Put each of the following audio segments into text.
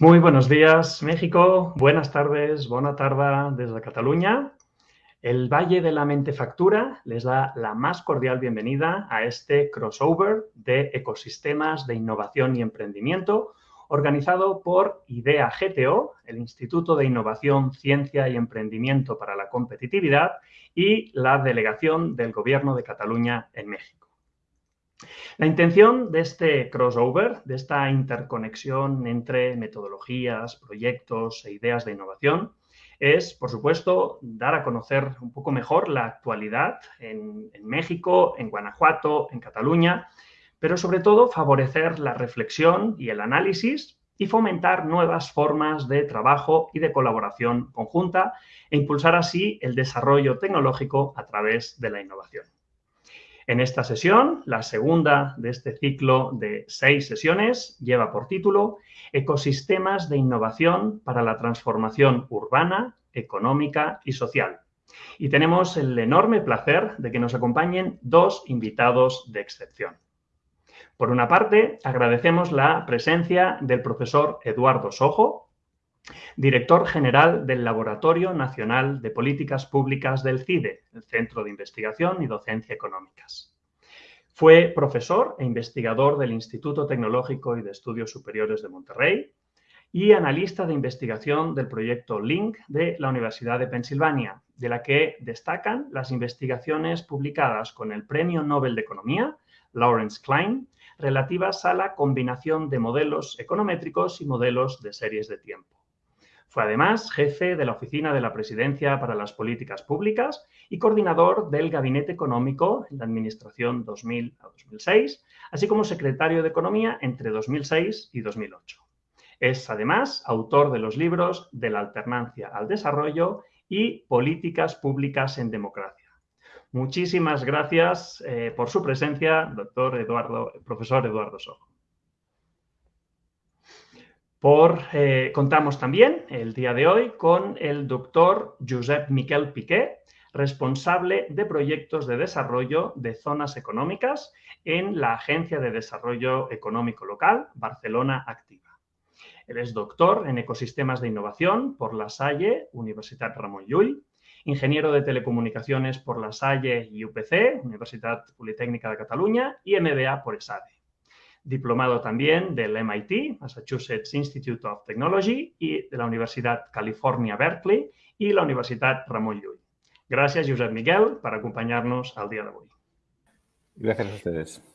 Muy buenos días, México. Buenas tardes, buena tarde desde Cataluña. El Valle de la Mentefactura les da la más cordial bienvenida a este crossover de ecosistemas de innovación y emprendimiento organizado por IDEA GTO, el Instituto de Innovación, Ciencia y Emprendimiento para la Competitividad y la Delegación del Gobierno de Cataluña en México. La intención de este crossover, de esta interconexión entre metodologías, proyectos e ideas de innovación, es, por supuesto, dar a conocer un poco mejor la actualidad en, México, en Guanajuato, en Cataluña, pero sobre todo favorecer la reflexión y el análisis y fomentar nuevas formas de trabajo y de colaboración conjunta e impulsar así el desarrollo tecnológico a través de la innovación. En esta sesión, la segunda de este ciclo de seis sesiones, lleva por título Ecosistemas de innovación para la transformación urbana, económica y social. Y tenemos el enorme placer de que nos acompañen dos invitados de excepción. Por una parte, agradecemos la presencia del profesor Eduardo Sojo, Director General del Laboratorio Nacional de Políticas Públicas del CIDE, el Centro de Investigación y Docencia Económicas. Fue profesor e investigador del Instituto Tecnológico y de Estudios Superiores de Monterrey y analista de investigación del proyecto LINK de la Universidad de Pensilvania, de la que destacan las investigaciones publicadas con el Premio Nobel de Economía, Lawrence Klein, relativas a la combinación de modelos econométricos y modelos de series de tiempo. Fue además jefe de la Oficina de la Presidencia para las Políticas Públicas y coordinador del Gabinete Económico en la Administración 2000 a 2006, así como secretario de Economía entre 2006 y 2008. Es además autor de los libros De la alternancia al desarrollo y Políticas públicas en democracia. Muchísimas gracias eh, por su presencia, doctor Eduardo, profesor Eduardo Sojo. Por, eh, contamos también el día de hoy con el doctor Josep Miquel Piqué, responsable de proyectos de desarrollo de zonas económicas en la Agencia de Desarrollo Económico Local Barcelona Activa. Él es doctor en ecosistemas de innovación por La Salle, Universidad Ramon Llull, ingeniero de telecomunicaciones por La Salle y UPC, Universidad Politécnica de Cataluña, y MBA por ESADE diplomado también del MIT, Massachusetts Institute of Technology, y de la Universidad California Berkeley y la Universidad Ramon Llull. Gracias, Josep Miguel, por acompañarnos al día de hoy. Gracias a ustedes.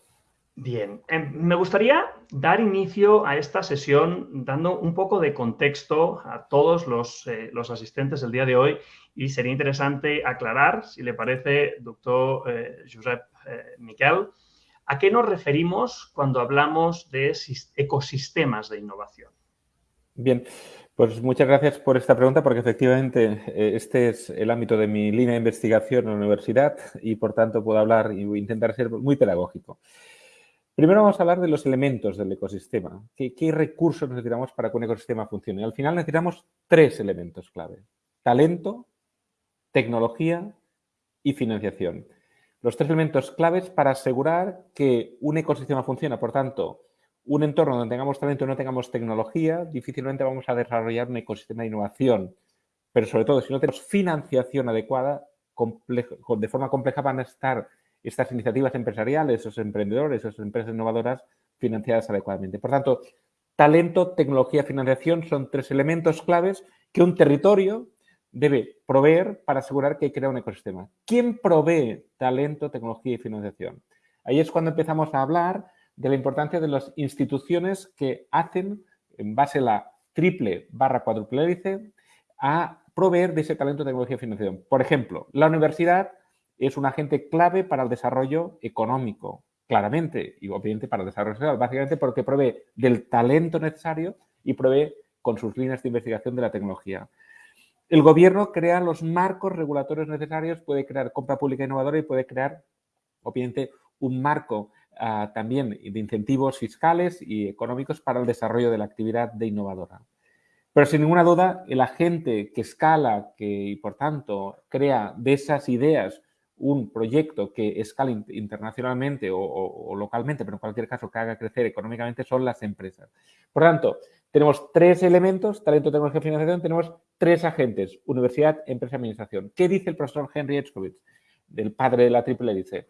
Bien, em, me gustaría dar inicio a esta sesión dando un poco de contexto a todos los, eh, asistentes del día de hoy y sería interesante aclarar, si le parece, doctor eh, Josep eh, Miquel, ¿A qué nos referimos cuando hablamos de ecosistemas de innovación? Bien, pues muchas gracias por esta pregunta porque efectivamente eh, este es el ámbito de mi línea de investigación en la universidad y por tanto puedo hablar y intentar ser muy pedagógico. Primero vamos a hablar de los elementos del ecosistema. ¿Qué, ¿Qué, recursos necesitamos para que un ecosistema funcione? Al final necesitamos tres elementos clave. Talento, tecnología y financiación los tres elementos claves para asegurar que un ecosistema funciona. Por tanto, un entorno donde tengamos talento y no tengamos tecnología, difícilmente vamos a desarrollar un ecosistema de innovación. Pero sobre todo, si no tenemos financiación adecuada, de forma compleja van a estar estas iniciativas empresariales, esos emprendedores, esas empresas innovadoras financiadas adecuadamente. Por tanto, talento, tecnología, financiación son tres elementos claves que un territorio debe proveer para asegurar que crea un ecosistema. ¿Quién provee talento, tecnología y financiación? Ahí es cuando empezamos a hablar de la importancia de las instituciones que hacen, en base a la triple barra cuádruple hélice, a proveer de ese talento, tecnología y financiación. Por ejemplo, la universidad es un agente clave para el desarrollo económico, claramente, y obviamente para el desarrollo social, básicamente porque provee del talento necesario y provee con sus líneas de investigación de la tecnología. El gobierno crea los marcos regulatorios necesarios, puede crear compra pública innovadora y puede crear, obviamente, un marco ah, también de incentivos fiscales y económicos para el desarrollo de la actividad de innovadora. Pero sin ninguna duda, el agente que escala que, y, por tanto, crea de esas ideas un proyecto que escale internacionalmente o, o, localmente, pero en cualquier caso que haga crecer económicamente, son las empresas. Por tanto, tenemos tres elementos, talento, tecnología financiación, tenemos tres agentes, universidad, empresa, administración. ¿Qué dice el profesor Henry Edgecovich, del padre de la triple hélice?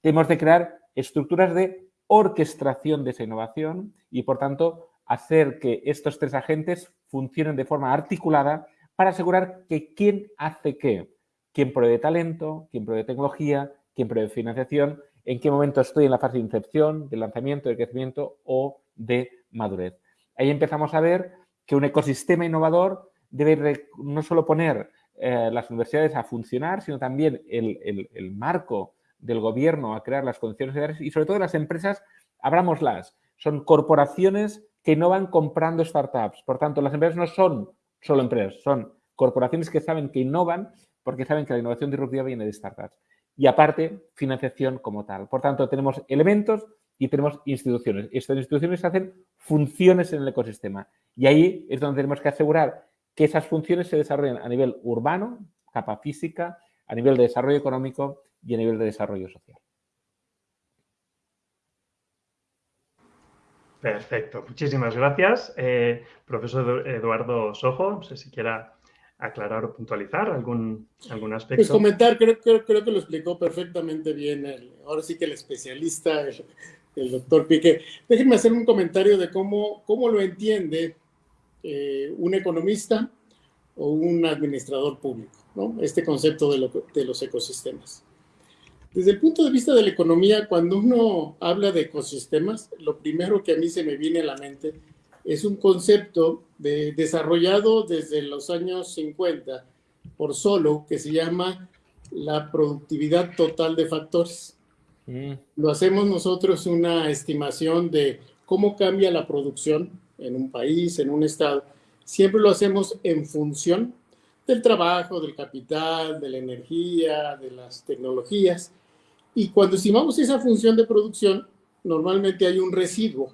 Tenemos de crear estructuras de orquestación de esa innovación y, por tanto, hacer que estos tres agentes funcionen de forma articulada para asegurar que quién hace qué, quién provee talento, quién provee tecnología, quién provee financiación, en qué momento estoy en la fase de incepción, de lanzamiento, de crecimiento o de madurez. Ahí empezamos a ver que un ecosistema innovador debe no solo poner eh, las universidades a funcionar, sino también el, marco del gobierno a crear las condiciones y sobre todo las empresas, abrámoslas, son corporaciones que no van comprando startups. Por tanto, las empresas no son solo empresas, son corporaciones que saben que innovan porque saben que la innovación disruptiva viene de startups. Y aparte, financiación como tal. Por tanto, tenemos elementos y tenemos instituciones. Estas instituciones hacen funciones en el ecosistema. Y ahí es donde tenemos que asegurar que esas funciones se desarrollen a nivel urbano, capa física, a nivel de desarrollo económico y a nivel de desarrollo social. Perfecto, muchísimas gracias. Eh, profesor Eduardo Sojo, no sé si quiera aclarar o puntualizar algún, algún aspecto. Pues comentar, creo, creo, creo que lo explicó perfectamente bien, ahora sí que el especialista, el, doctor Pique. Déjenme hacer un comentario de cómo, cómo lo entiende eh, un economista o un administrador público, ¿no? este concepto de, los ecosistemas. Desde el punto de vista de la economía, cuando uno habla de ecosistemas, lo primero que a mí se me viene a la mente es un concepto de, desarrollado desde los años 50 por Solo que se llama la productividad total de factores. Mm. Lo hacemos nosotros una estimación de cómo cambia la producción en un país, en un estado. Siempre lo hacemos en función del trabajo, del capital, de la energía, de las tecnologías. Y cuando estimamos esa función de producción, normalmente hay un residuo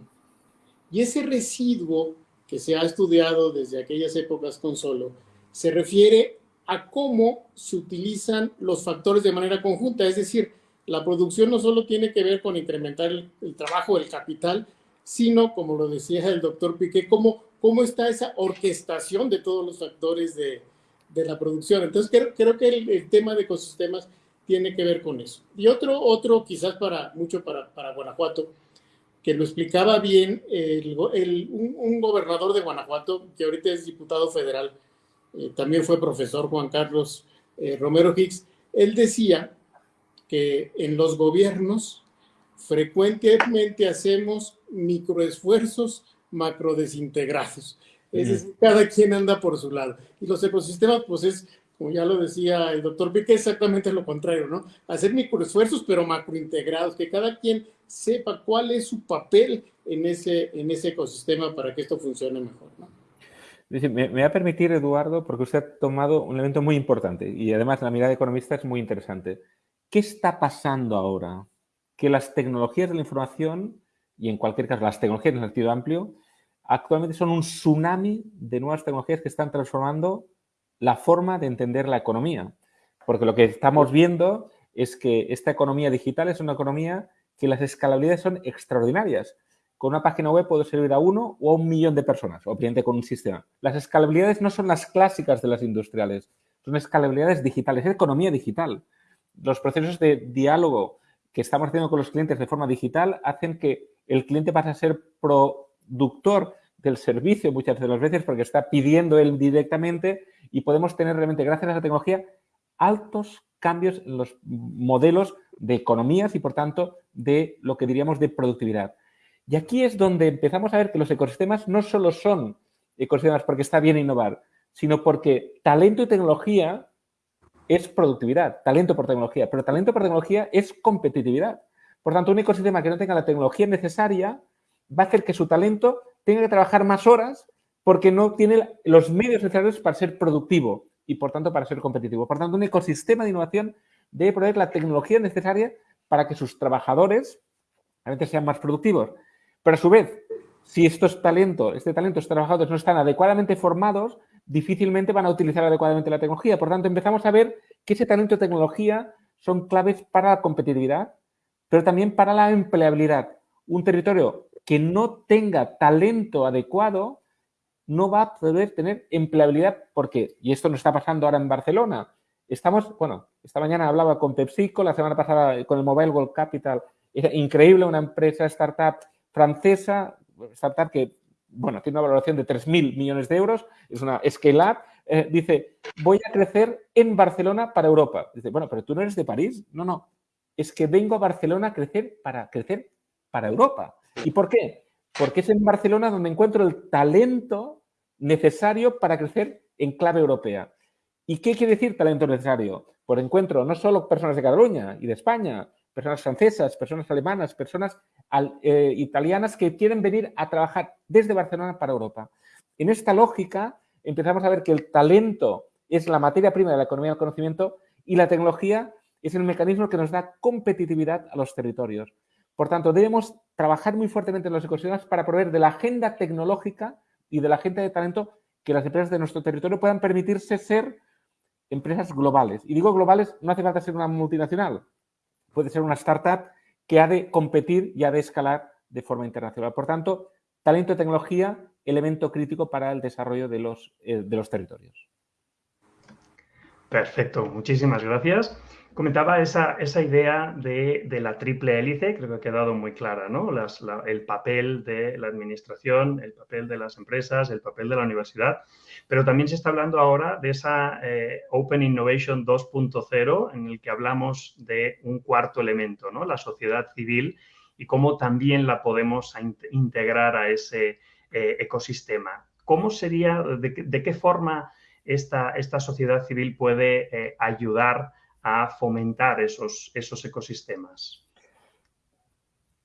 y ese residuo que se ha estudiado desde aquellas épocas con Solo se refiere a cómo se utilizan los factores de manera conjunta, es decir, la producción no solo tiene que ver con incrementar el, trabajo del capital, sino, como lo decía el doctor Piqué, cómo, cómo está esa orquestación de todos los factores de, de la producción. Entonces, creo, creo que el, tema de ecosistemas tiene que ver con eso. Y otro, otro quizás para mucho para, para Guanajuato, que lo explicaba bien un, gobernador de Guanajuato, que ahorita es diputado federal, eh, también fue profesor Juan Carlos eh, Romero Hicks, él decía que en los gobiernos frecuentemente hacemos microesfuerzos macrodesintegrados. Es decir, cada quien anda por su lado. Y los ecosistemas, pues es como ya lo decía el doctor Pique, exactamente lo contrario, ¿no? Hacer microesfuerzos, pero macrointegrados, que cada quien sepa cuál es su papel en ese, en ese ecosistema para que esto funcione mejor, ¿no? Me, me, va a permitir, Eduardo, porque usted ha tomado un elemento muy importante y además la mirada economista es muy interesante. ¿Qué está pasando ahora? Que las tecnologías de la información, y en cualquier caso las tecnologías en el sentido amplio, actualmente son un tsunami de nuevas tecnologías que están transformando la forma de entender la economía. Porque lo que estamos viendo es que esta economía digital es una economía que las escalabilidades son extraordinarias. Con una página web puedo servir a uno o a un millón de personas, obviamente con un sistema. Las escalabilidades no son las clásicas de las industriales, son escalabilidades digitales, es economía digital. Los procesos de diálogo que estamos haciendo con los clientes de forma digital hacen que el cliente pase a ser productor del servicio muchas de las veces porque está pidiendo él directamente y podemos tener realmente, gracias a esa tecnología, altos cambios en los modelos de economías y, por tanto, de lo que diríamos de productividad. Y aquí es donde empezamos a ver que los ecosistemas no solo son ecosistemas porque está bien innovar, sino porque talento y tecnología es productividad, talento por tecnología, pero talento por tecnología es competitividad. Por tanto, un ecosistema que no tenga la tecnología necesaria va a hacer que su talento tenga que trabajar más horas porque no tiene los medios necesarios para ser productivo y, por tanto, para ser competitivo. Por tanto, un ecosistema de innovación debe proveer la tecnología necesaria para que sus trabajadores realmente sean más productivos. Pero, a su vez, si estos talentos, este talento, estos trabajadores no están adecuadamente formados, difícilmente van a utilizar adecuadamente la tecnología. Por tanto, empezamos a ver que ese talento y tecnología son claves para la competitividad, pero también para la empleabilidad. Un territorio que no tenga talento adecuado no va a poder tener empleabilidad porque, y esto no está pasando ahora en Barcelona, estamos, bueno, esta mañana hablaba con PepsiCo, la semana pasada con el Mobile World Capital, es increíble, una empresa startup francesa, startup que, bueno, tiene una valoración de 3.000 millones de euros, es una scale-up, eh, dice, voy a crecer en Barcelona para Europa. Dice, bueno, pero tú no eres de París. No, no, es que vengo a Barcelona a crecer para crecer para Europa. ¿Y por qué? Porque es en Barcelona donde encuentro el talento necesario para crecer en clave europea. ¿Y qué quiere decir talento necesario? Por encuentro no solo personas de Cataluña y de España, personas francesas, personas alemanas, personas eh, italianas que quieren venir a trabajar desde Barcelona para Europa. En esta lógica empezamos a ver que el talento es la materia prima de la economía del conocimiento y la tecnología es el mecanismo que nos da competitividad a los territorios. Por tanto, debemos trabajar muy fuertemente en los ecosistemas para proveer de la agenda tecnológica y de la agenda de talento que las empresas de nuestro territorio puedan permitirse ser empresas globales. Y digo globales, no hace falta ser una multinacional, puede ser una startup que ha de competir y ha de escalar de forma internacional. Por tanto, talento y tecnología, elemento crítico para el desarrollo de los, eh, de los territorios. Perfecto, muchísimas gracias. Comentaba esa, esa idea de, la triple hélice, creo que ha quedado muy clara, ¿no? el papel de la administración, el papel de las empresas, el papel de la universidad, pero también se está hablando ahora de esa eh, Open Innovation 2.0 en el que hablamos de un cuarto elemento, ¿no? La sociedad civil y cómo también la podemos integrar a ese eh, ecosistema. ¿Cómo sería, de, qué forma esta, esta, sociedad civil puede eh, ayudar a fomentar esos, esos ecosistemas.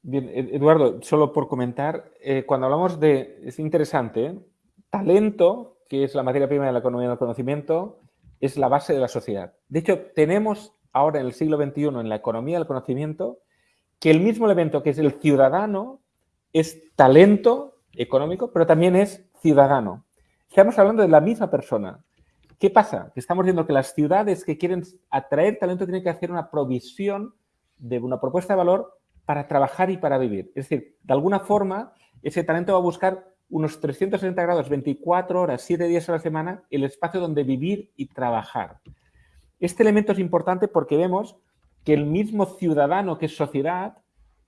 Bien, Eduardo, solo por comentar, eh, cuando hablamos de, es interesante, talento, que es la materia prima de la economía del conocimiento, es la base de la sociedad. De hecho, tenemos ahora en el siglo XXI en la economía del conocimiento que el mismo elemento que es el ciudadano es talento económico, pero también es ciudadano. Estamos hablando de la misma persona. ¿Qué pasa? Que estamos viendo que las ciudades que quieren atraer talento tienen que hacer una provisión de una propuesta de valor para trabajar y para vivir. Es decir, de alguna forma, ese talento va a buscar unos 360 grados, 24 horas, 7 días a la semana, el espacio donde vivir y trabajar. Este elemento es importante porque vemos que el mismo ciudadano que es sociedad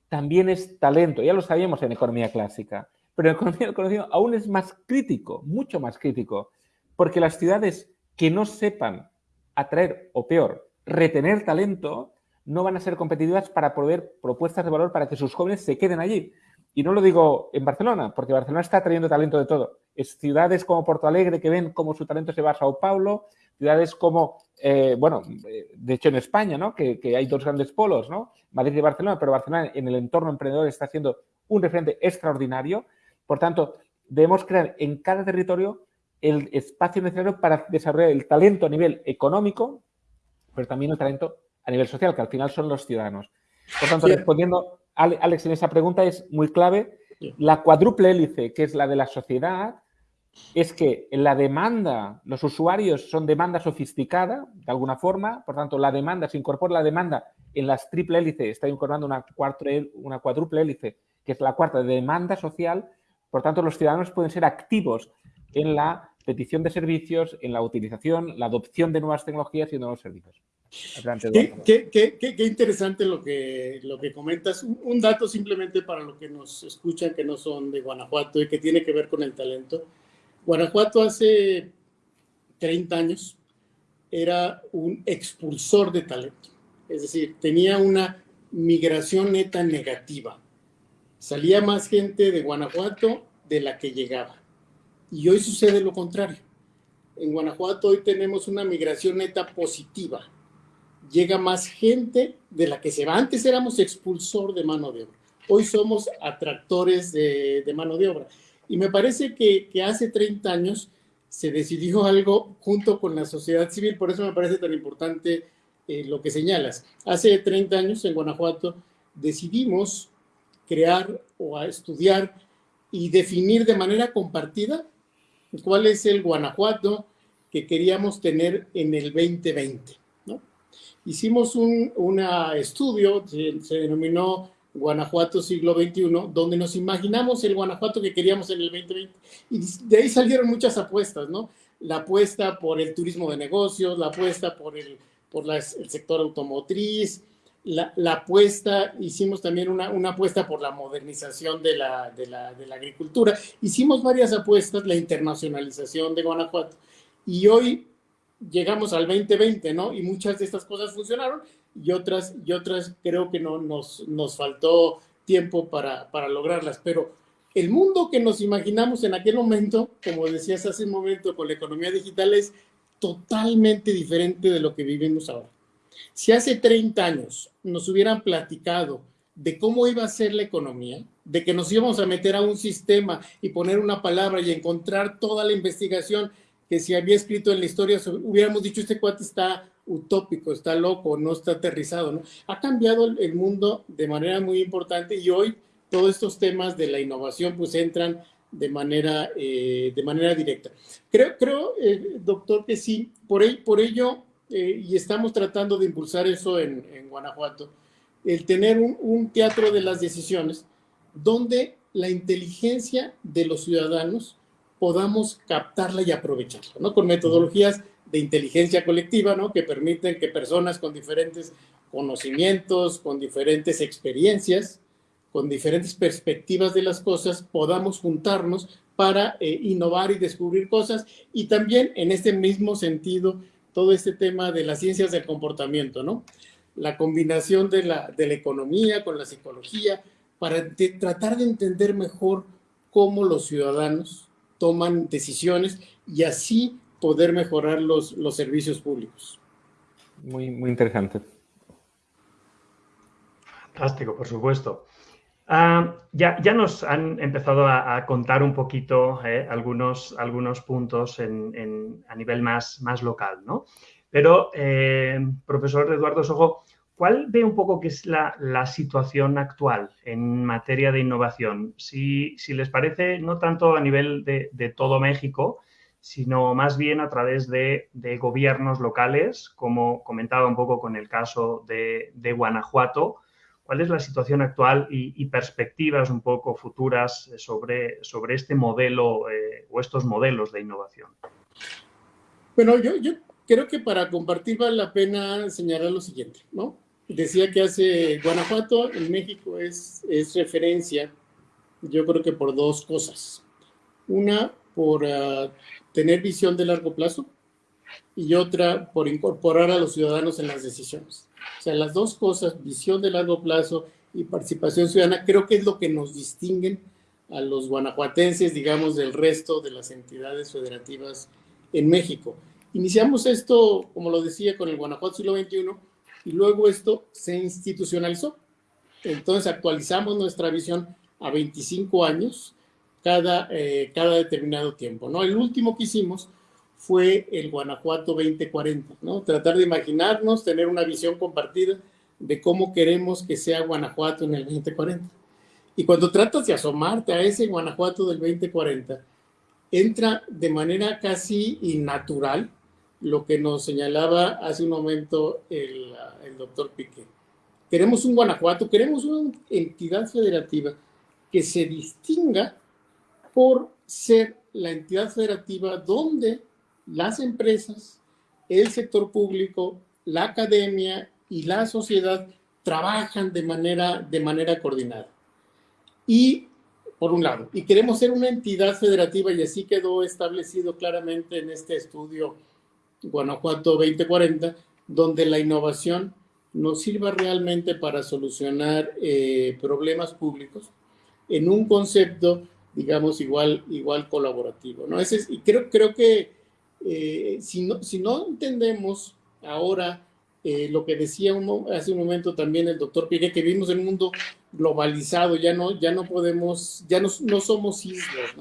también es talento. Ya lo sabíamos en economía clásica, pero en economía del conocimiento aún es más crítico, mucho más crítico, porque las ciudades que no sepan atraer o peor, retener talento, no van a ser competitivas para proveer propuestas de valor para que sus jóvenes se queden allí. Y no lo digo en Barcelona, porque Barcelona está trayendo talento de todo. Es ciudades como Porto Alegre que ven cómo su talento se va a Sao Paulo, ciudades como, eh, bueno, eh, de hecho en España, ¿no? Que, que, hay dos grandes polos, ¿no? Madrid y Barcelona, pero Barcelona en el entorno emprendedor está siendo un referente extraordinario. Por tanto, debemos crear en cada territorio el espacio necesario para desarrollar el talento a nivel económico, pero también el talento a nivel social, que al final son los ciudadanos. Por tanto, respondiendo, Alex, en esa pregunta es muy clave. La cuádruple hélice, que es la de la sociedad, es que la demanda, los usuarios son demanda sofisticada, de alguna forma, por tanto, la demanda, se incorpora la demanda en las triple hélice, está incorporando una, una cuádruple hélice, que es la cuarta de demanda social, por tanto, los ciudadanos pueden ser activos en la petición de servicios, en la utilización, la adopción de nuevas tecnologías y nuevos servicios. qué, qué, qué, interesante lo que, lo que comentas. Un, dato simplemente para los que nos escuchan que no son de Guanajuato y que tiene que ver con el talento. Guanajuato hace 30 años era un expulsor de talento. Es decir, tenía una migración neta negativa. Salía más gente de Guanajuato de la que llegaba. Y hoy sucede lo contrario. En Guanajuato hoy tenemos una migración neta positiva. Llega más gente de la que se va. Antes éramos expulsor de mano de obra. Hoy somos atractores de, mano de obra. Y me parece que, hace 30 años se decidió algo junto con la sociedad civil. Por eso me parece tan importante eh, lo que señalas. Hace 30 años en Guanajuato decidimos crear o estudiar y definir de manera compartida cuál es el Guanajuato que queríamos tener en el 2020. ¿no? Hicimos un estudio, se, denominó Guanajuato siglo XXI, donde nos imaginamos el Guanajuato que queríamos en el 2020. Y de ahí salieron muchas apuestas, ¿no? La apuesta por el turismo de negocios, la apuesta por el, por el sector automotriz, la, apuesta, hicimos también una, una, apuesta por la modernización de la, de, la, de la agricultura. Hicimos varias apuestas, la internacionalización de Guanajuato. Y hoy llegamos al 2020, ¿no? Y muchas de estas cosas funcionaron y otras, y otras creo que no nos, nos faltó tiempo para, para lograrlas. Pero el mundo que nos imaginamos en aquel momento, como decías hace un momento con la economía digital, es totalmente diferente de lo que vivimos ahora. Si hace 30 años nos hubieran platicado de cómo iba a ser la economía, de que nos íbamos a meter a un sistema y poner una palabra y encontrar toda la investigación que si había escrito en la historia, hubiéramos dicho, este cuate está utópico, está loco, no está aterrizado, ¿no? Ha cambiado el mundo de manera muy importante y hoy todos estos temas de la innovación pues entran de manera, eh, de manera directa. Creo, creo eh, doctor, que sí, por, por ello, eh, y estamos tratando de impulsar eso en, en Guanajuato, el tener un, un teatro de las decisiones donde la inteligencia de los ciudadanos podamos captarla y aprovecharla, ¿no? Con metodologías de inteligencia colectiva, ¿no? Que permiten que personas con diferentes conocimientos, con diferentes experiencias, con diferentes perspectivas de las cosas, podamos juntarnos para eh, innovar y descubrir cosas. Y también en este mismo sentido, todo este tema de las ciencias del comportamiento, ¿no? La combinación de la, de la economía con la psicología, para tratar de entender mejor cómo los ciudadanos toman decisiones y así poder mejorar los, los servicios públicos. Muy, muy interesante. Fantástico, por supuesto. Ah, ya, ya, nos han empezado a, contar un poquito eh, algunos, algunos puntos en, a nivel más, más local, ¿no? Pero, eh, profesor Eduardo Sojo, ¿Cuál ve un poco que es la, situación actual en materia de innovación? Si, les parece, no tanto a nivel de, todo México, sino más bien a través de, gobiernos locales, como comentaba un poco con el caso de, Guanajuato. ¿Cuál es la situación actual y, perspectivas un poco futuras sobre, sobre este modelo eh, o estos modelos de innovación? Bueno, yo, creo que para compartir vale la pena señalar lo siguiente, ¿no? decía que hace Guanajuato en México es, es referencia, yo creo que por dos cosas. Una, por ah, tener visión de largo plazo y otra, por incorporar a los ciudadanos en las decisiones. O sea, las dos cosas, visión de largo plazo y participación ciudadana, creo que es lo que nos distinguen a los guanajuatenses, digamos, del resto de las entidades federativas en México. Iniciamos esto, como lo decía, con el Guanajuato siglo XXI, y luego esto se institucionalizó. Entonces actualizamos nuestra visión a 25 años cada, eh, cada determinado tiempo. ¿no? El último que hicimos fue el Guanajuato 2040, ¿no? tratar de imaginarnos, tener una visión compartida de cómo queremos que sea Guanajuato en el 2040. Y cuando tratas de asomarte a ese Guanajuato del 2040, entra de manera casi innatural lo que nos señalaba hace un momento el, el doctor Piqué. Queremos un Guanajuato, queremos una entidad federativa que se distinga por ser la entidad federativa donde las empresas, el sector público, la academia y la sociedad trabajan de manera, de manera coordinada. Y, por un lado, y queremos ser una entidad federativa, y así quedó establecido claramente en este estudio Guanajuato 2040, donde la innovación nos sirva realmente para solucionar eh, problemas públicos en un concepto, digamos, igual, igual colaborativo. ¿no? Ese y creo, creo que eh, si, no, si no entendemos ahora eh, lo que decía hace un momento también el doctor Piqué, que vivimos en un mundo globalizado, ya no, ya no podemos, ya no, no somos islas.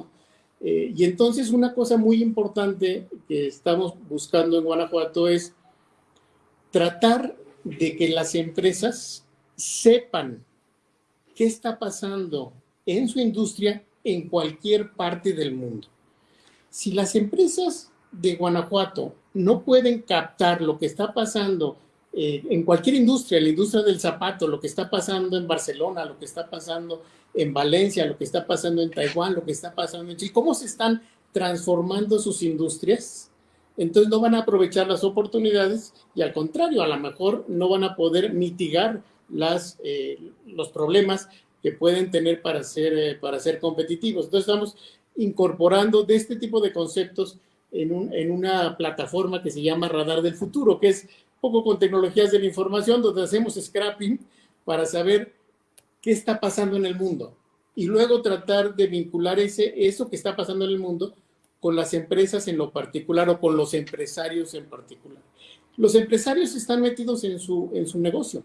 Eh, y entonces una cosa muy importante que estamos buscando en Guanajuato es tratar de que las empresas sepan qué está pasando en su industria en cualquier parte del mundo. Si las empresas de Guanajuato no pueden captar lo que está pasando eh, en cualquier industria, la industria del zapato, lo que está pasando en Barcelona, lo que está pasando en Valencia, lo que está pasando en Taiwán, lo que está pasando en Chile, cómo se están transformando sus industrias, entonces no van a aprovechar las oportunidades y al contrario, a lo mejor no van a poder mitigar las, eh, los problemas que pueden tener para ser, eh, para ser competitivos. Entonces estamos incorporando de este tipo de conceptos en, un, una plataforma que se llama Radar del Futuro, que es poco con tecnologías de la información, donde hacemos scrapping para saber qué está pasando en el mundo y luego tratar de vincular ese, eso que está pasando en el mundo con las empresas en lo particular o con los empresarios en particular. Los empresarios están metidos en su, en su negocio,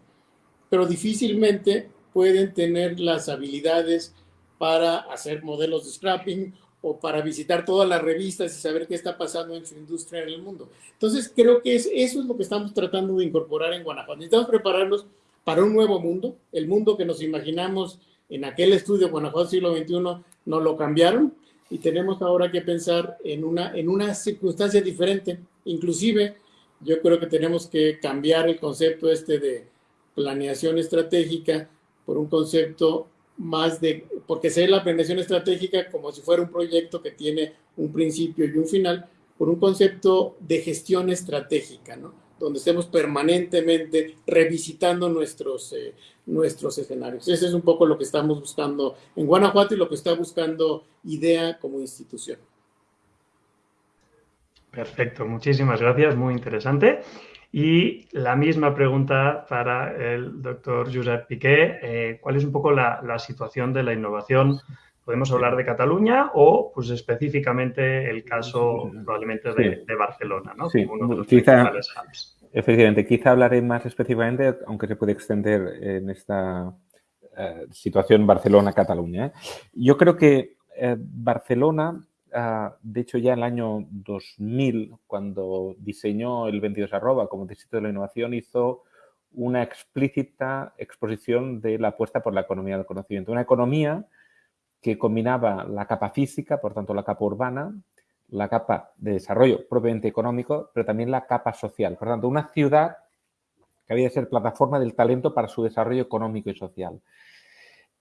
pero difícilmente pueden tener las habilidades para hacer modelos de scrapping o para visitar todas las revistas y saber qué está pasando en su industria en el mundo. Entonces, creo que es, eso es lo que estamos tratando de incorporar en Guanajuato. Necesitamos prepararnos para un nuevo mundo, el mundo que nos imaginamos en aquel estudio Guanajuato siglo XXI, no lo cambiaron y tenemos ahora que pensar en una, en una circunstancia diferente. Inclusive, yo creo que tenemos que cambiar el concepto este de planeación estratégica por un concepto más de, porque sé la planeación estratégica como si fuera un proyecto que tiene un principio y un final, por un concepto de gestión estratégica, ¿no? donde estemos permanentemente revisitando nuestros, eh, nuestros escenarios. Ese es un poco lo que estamos buscando en Guanajuato y lo que está buscando IDEA como institución. Perfecto, muchísimas gracias, muy interesante. Y la misma pregunta para el doctor Josep Piqué. Eh, ¿Cuál es un poco la, situación de la innovación? Podemos hablar de Cataluña o, pues específicamente, el caso probablemente de, Barcelona, ¿no? Sí, quizá, efectivamente, quizá hablaré más específicamente, aunque se puede extender en esta eh, situación Barcelona-Cataluña. ¿eh? Yo creo que Barcelona Ah, de hecho, ya en el año 2000, cuando diseñó el 22 arroba como distrito de la innovación, hizo una explícita exposición de la apuesta por la economía del conocimiento. Una economía que combinaba la capa física, por tanto la capa urbana, la capa de desarrollo propiamente económico, pero también la capa social. Por tanto, una ciudad que había de ser plataforma del talento para su desarrollo económico y social.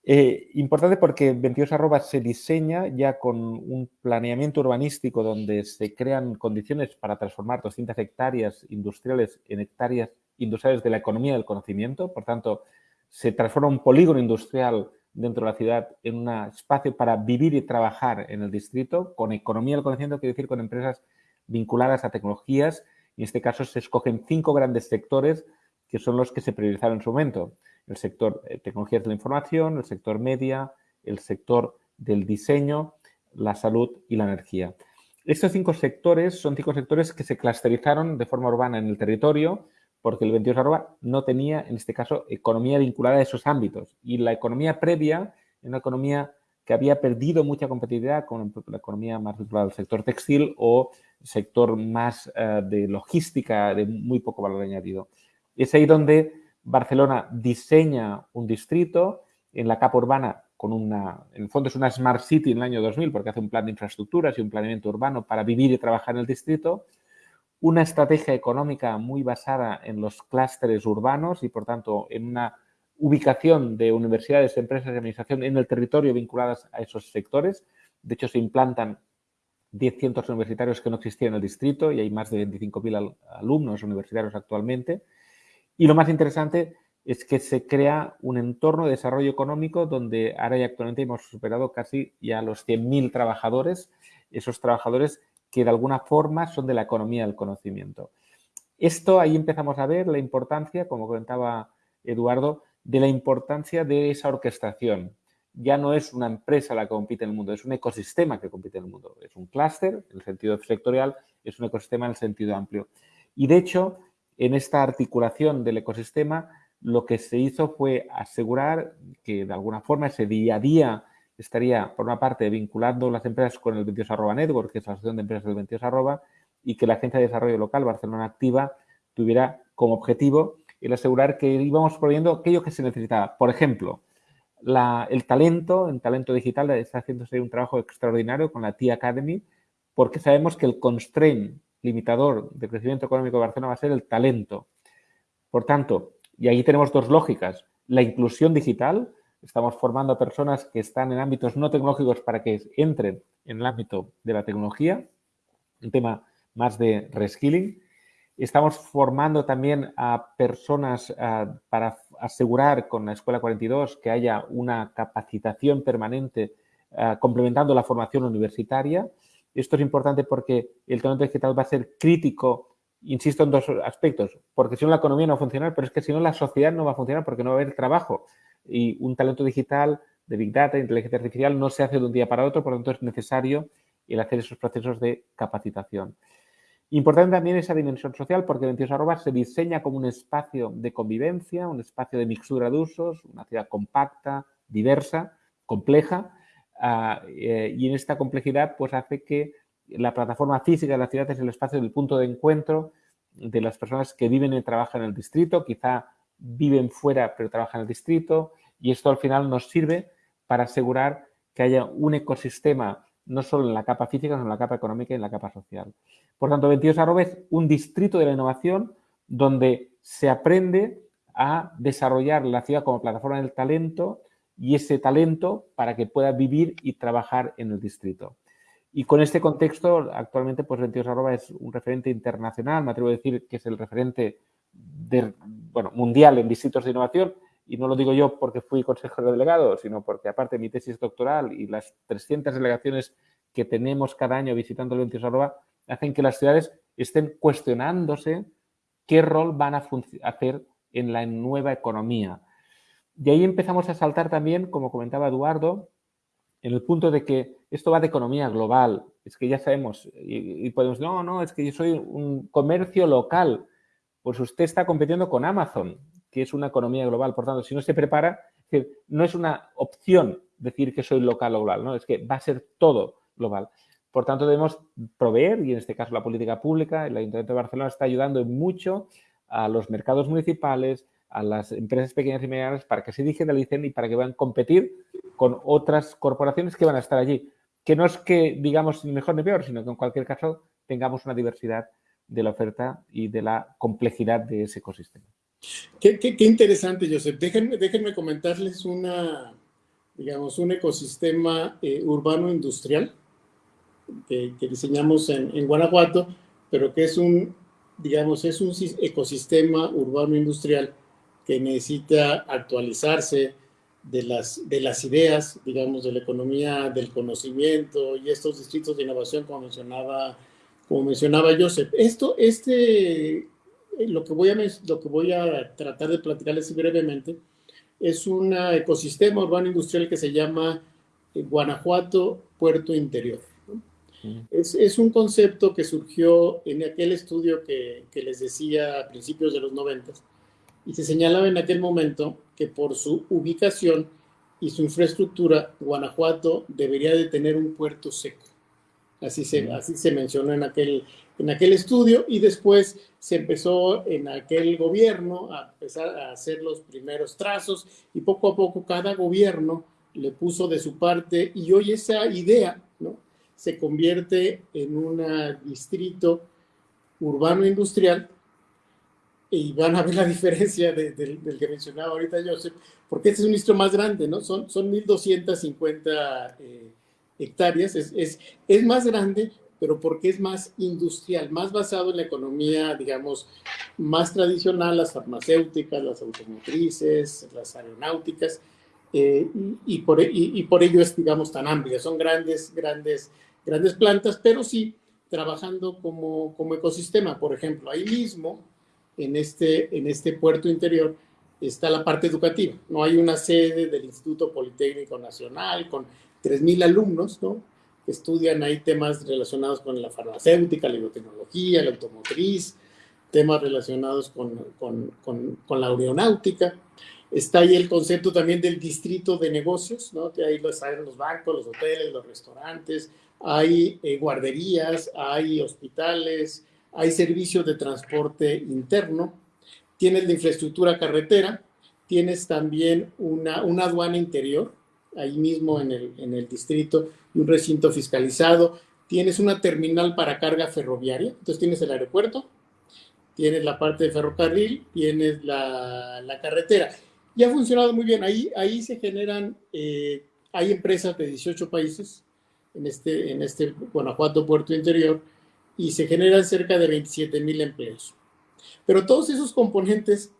Eh, importante porque 22 arrobas se diseña ya con un planeamiento urbanístico donde se crean condiciones para transformar 200 hectáreas industriales en hectáreas industriales de la economía del conocimiento. Por tanto, se transforma un polígono industrial dentro de la ciudad en un espacio para vivir y trabajar en el distrito con economía del conocimiento, quiere decir con empresas vinculadas a tecnologías. Y en este caso se escogen cinco grandes sectores que son los que se priorizaron en su momento el sector de tecnologías de la información, el sector media, el sector del diseño, la salud y la energía. Estos cinco sectores son cinco sectores que se clusterizaron de forma urbana en el territorio porque el 22 arroba no tenía, en este caso, economía vinculada a esos ámbitos. Y la economía previa, una economía que había perdido mucha competitividad con la economía más vinculada al sector textil o sector más eh, de logística de muy poco valor añadido. Es ahí donde Barcelona diseña un distrito en la capa urbana con una, en el fondo es una Smart City en el año 2000 porque hace un plan de infraestructuras y un planeamiento urbano para vivir y trabajar en el distrito, una estrategia económica muy basada en los clústeres urbanos y por tanto en una ubicación de universidades, empresas de administración en el territorio vinculadas a esos sectores. De hecho, se implantan 10 centros universitarios que no existían en el distrito y hay más de 25.000 alumnos universitarios actualmente. Y lo más interesante es que se crea un entorno de desarrollo económico donde ahora y actualmente hemos superado casi ya los 100.000 trabajadores, esos trabajadores que de alguna forma son de la economía del conocimiento. Esto ahí empezamos a ver la importancia, como comentaba Eduardo, de la importancia de esa orquestación. Ya no es una empresa la que compite en el mundo, es un ecosistema que compite en el mundo. Es un clúster en el sentido sectorial, es un ecosistema en el sentido amplio. Y de hecho, en esta articulación del ecosistema, lo que se hizo fue asegurar que de alguna forma ese día a día estaría, por una parte, vinculando las empresas con el 22 arroba network, que es la asociación de empresas del 22 arroba, y que la Agencia de Desarrollo Local Barcelona Activa tuviera como objetivo el asegurar que íbamos proveyendo aquello que se necesitaba. Por ejemplo, el talento, en talento digital, está haciéndose un trabajo extraordinario con la T Academy, porque sabemos que el constraint limitador de crecimiento económico de Barcelona va a ser el talento. Por tanto, y ahí tenemos dos lógicas. La inclusión digital, estamos formando a personas que están en ámbitos no tecnológicos para que entren en el ámbito de la tecnología, un tema más de reskilling. Estamos formando también a personas para asegurar con la Escuela 42 que haya una capacitación permanente complementando la formación universitaria. Esto es importante porque el talento digital va a ser crítico, insisto en dos aspectos, porque si no la economía no va a funcionar, pero es que si no la sociedad no va a funcionar porque no va a haber trabajo. Y un talento digital de Big Data, inteligencia artificial, no se hace de un día para otro, por lo tanto es necesario el hacer esos procesos de capacitación. Importante también esa dimensión social porque 22 arroba se diseña como un espacio de convivencia, un espacio de mixtura de usos, una ciudad compacta, diversa, compleja, Ah, eh, y en esta complejidad pues hace que la plataforma física de la ciudad es el espacio del punto de encuentro de las personas que viven y trabajan en el distrito, quizá viven fuera pero trabajan en el distrito y esto al final nos sirve para asegurar que haya un ecosistema no solo en la capa física, sino en la capa económica y en la capa social. Por tanto, 22 Arroba es un distrito de la innovación donde se aprende a desarrollar la ciudad como plataforma del talento y ese talento para que pueda vivir y trabajar en el distrito. Y con este contexto, actualmente, pues 22 Arroba es un referente internacional, me atrevo a decir que es el referente bueno, mundial en distritos de innovación, y no lo digo yo porque fui consejero delegado, sino porque aparte mi tesis doctoral y las 300 delegaciones que tenemos cada año visitando el 22 Arroba, hacen que las ciudades estén cuestionándose qué rol van a hacer en la nueva economía. Y ahí empezamos a saltar también, como comentaba Eduardo, en el punto de que esto va de economía global. Es que ya sabemos, y, podemos decir, no, no, es que yo soy un comercio local. Pues usted está compitiendo con Amazon, que es una economía global. Por tanto, si no se prepara, no es una opción decir que soy local o global, ¿no? Es que va a ser todo global. Por tanto, debemos proveer, y en este caso la política pública, el Ayuntamiento de Barcelona está ayudando mucho a los mercados municipales, a las empresas pequeñas y medianas para que se digitalicen y para que puedan competir con otras corporaciones que van a estar allí. Que no es que digamos ni mejor ni peor, sino que en cualquier caso tengamos una diversidad de la oferta y de la complejidad de ese ecosistema. Qué, interesante, Joseph. Déjenme, déjenme, comentarles una, digamos, un ecosistema eh, urbano industrial que, diseñamos en, en, Guanajuato, pero que es un, digamos, es un ecosistema urbano industrial que necesita actualizarse de las, de las ideas, digamos, de la economía del conocimiento y estos distritos de innovación, como mencionaba, como mencionaba Joseph. Esto, este, lo que, voy a, lo que voy a tratar de platicarles brevemente es un ecosistema urbano industrial que se llama eh, Guanajuato Puerto Interior. Es, es, un concepto que surgió en aquel estudio que, que les decía a principios de los noventas, y se señalaba en aquel momento que por su ubicación y su infraestructura, Guanajuato debería de tener un puerto seco. Así se, así se mencionó en aquel, en aquel estudio y después se empezó en aquel gobierno a empezar a hacer los primeros trazos y poco a poco cada gobierno le puso de su parte y hoy esa idea ¿no? se convierte en un distrito urbano industrial y van a ver la diferencia del que mencionaba ahorita Joseph, porque este es un distrito más grande, ¿no? Son, son 1.250 eh, hectáreas, es, es, es, más grande, pero porque es más industrial, más basado en la economía, digamos, más tradicional, las farmacéuticas, las automotrices, las aeronáuticas, eh, y, por, y, por ello es, digamos, tan amplia. Son grandes, grandes, grandes plantas, pero sí trabajando como, como ecosistema. Por ejemplo, ahí mismo en este, en este puerto interior está la parte educativa. No hay una sede del Instituto Politécnico Nacional con 3.000 alumnos, ¿no? Que estudian ahí temas relacionados con la farmacéutica, la biotecnología, la automotriz, temas relacionados con, con, con, la aeronáutica. Está ahí el concepto también del distrito de negocios, ¿no? Que ahí los, hay los bancos, los hoteles, los restaurantes, hay eh, guarderías, hay hospitales, hay servicios de transporte interno, tienes la infraestructura carretera, tienes también una, aduana interior, ahí mismo en el, en el distrito, un recinto fiscalizado, tienes una terminal para carga ferroviaria, entonces tienes el aeropuerto, tienes la parte de ferrocarril, tienes la, la carretera. Y ha funcionado muy bien. Ahí, ahí se generan, eh, hay empresas de 18 países en este, en este Guanajuato Puerto Interior y se generan cerca de 27 mil empleos. Pero todos esos componentes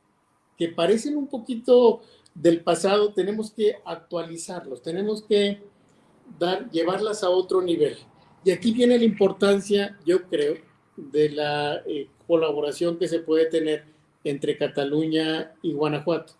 que parecen un poquito del pasado, tenemos que actualizarlos, tenemos que dar, llevarlas a otro nivel. Y aquí viene la importancia, yo creo, de la eh, colaboración que se puede tener entre Cataluña y Guanajuato.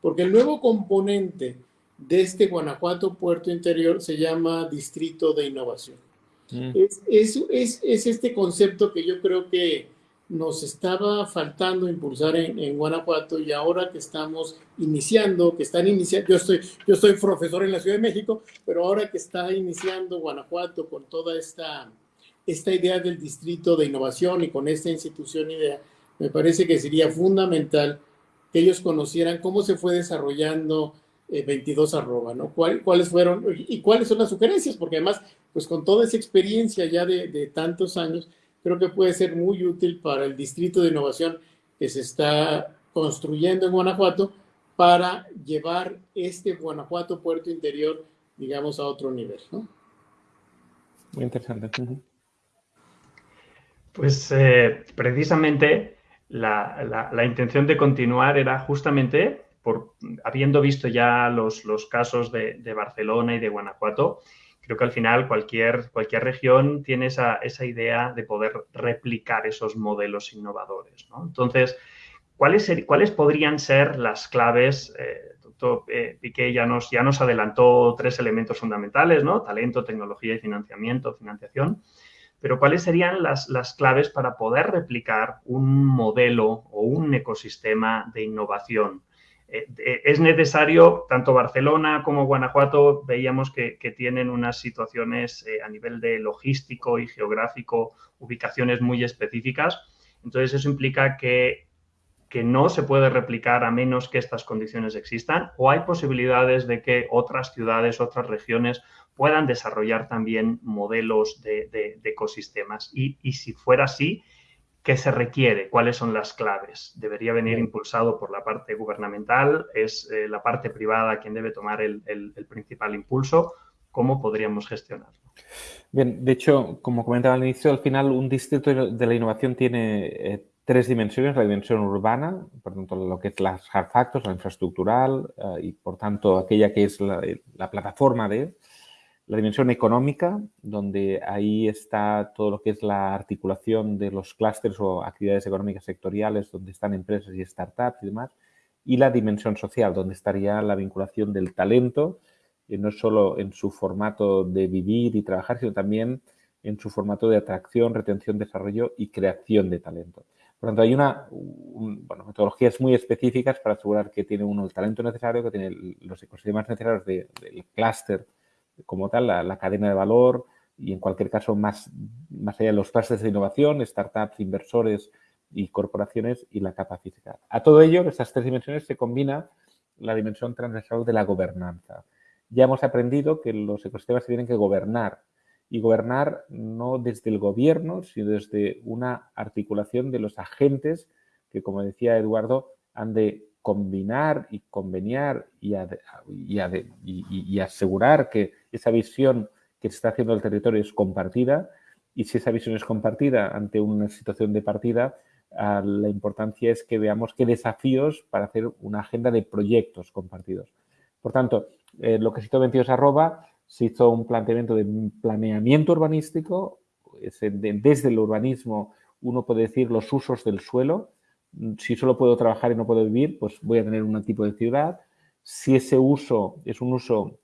Porque el nuevo componente de este Guanajuato Puerto Interior se llama Distrito de Innovación. Mm. Es, es, es, este concepto que yo creo que nos estaba faltando impulsar en, Guanajuato y ahora que estamos iniciando, que están iniciando, yo estoy, yo soy profesor en la Ciudad de México, pero ahora que está iniciando Guanajuato con toda esta, esta idea del distrito de innovación y con esta institución idea, me parece que sería fundamental que ellos conocieran cómo se fue desarrollando 22 eh, arroba, ¿no? ¿Cuáles fueron y cuáles son las sugerencias? Porque además, pues con toda esa experiencia ya de, de tantos años, creo que puede ser muy útil para el distrito de innovación que se está construyendo en Guanajuato para llevar este Guanajuato Puerto Interior, digamos, a otro nivel. ¿no? Muy interesante. Pues eh, precisamente la, la, intención de continuar era justamente, por, habiendo visto ya los, los casos de, de Barcelona y de Guanajuato, creo que al final cualquier, cualquier región tiene esa, esa, idea de poder replicar esos modelos innovadores. ¿no? Entonces, ¿cuáles, ¿cuáles, podrían ser las claves? Eh, doctor eh, Piqué ya nos, ya nos adelantó tres elementos fundamentales, ¿no? Talento, tecnología y financiamiento, financiación. Pero ¿cuáles serían las, las claves para poder replicar un modelo o un ecosistema de innovación es necesario, tanto Barcelona como Guanajuato veíamos que, tienen unas situaciones eh, a nivel de logístico y geográfico, ubicaciones muy específicas. Entonces eso implica que, que no se puede replicar a menos que estas condiciones existan o hay posibilidades de que otras ciudades, otras regiones puedan desarrollar también modelos de, ecosistemas. Y, y si fuera así, ¿Qué se requiere? ¿Cuáles son las claves? ¿Debería venir impulsado por la parte gubernamental? ¿Es eh, la parte privada quien debe tomar el, principal impulso? ¿Cómo podríamos gestionarlo? Bien, de hecho, como comentaba al inicio, al final un distrito de la innovación tiene eh, tres dimensiones. La dimensión urbana, por tanto, lo que es las hard factors, la infraestructural eh, y, por tanto, aquella que es la, la plataforma de la dimensión económica, donde ahí está todo lo que es la articulación de los clústeres o actividades económicas sectoriales, donde están empresas y startups y demás. Y la dimensión social, donde estaría la vinculación del talento, eh, no solo en su formato de vivir y trabajar, sino también en su formato de atracción, retención, desarrollo y creación de talento. Por lo tanto, hay una, metodologías muy específicas para asegurar que tiene uno el talento necesario, que tiene los ecosistemas necesarios del clúster como tal, la, cadena de valor y en cualquier caso más, más allá de los clases de innovación, startups, inversores y corporaciones y la capa física. A todo ello, en estas tres dimensiones se combina la dimensión transversal de la gobernanza. Ya hemos aprendido que los ecosistemas se tienen que gobernar y gobernar no desde el gobierno, sino desde una articulación de los agentes que, como decía Eduardo, han de combinar y conveniar y, asegurar que esa visión que se está haciendo el territorio es compartida y si esa visión es compartida ante una situación de partida, ah, la importancia es que veamos qué desafíos para hacer una agenda de proyectos compartidos. Por tanto, eh, lo que hizo 22 arroba, se hizo un planteamiento de planeamiento urbanístico, desde el urbanismo uno puede decir los usos del suelo, si solo puedo trabajar y no puedo vivir, pues voy a tener un tipo de ciudad. Si ese uso es un uso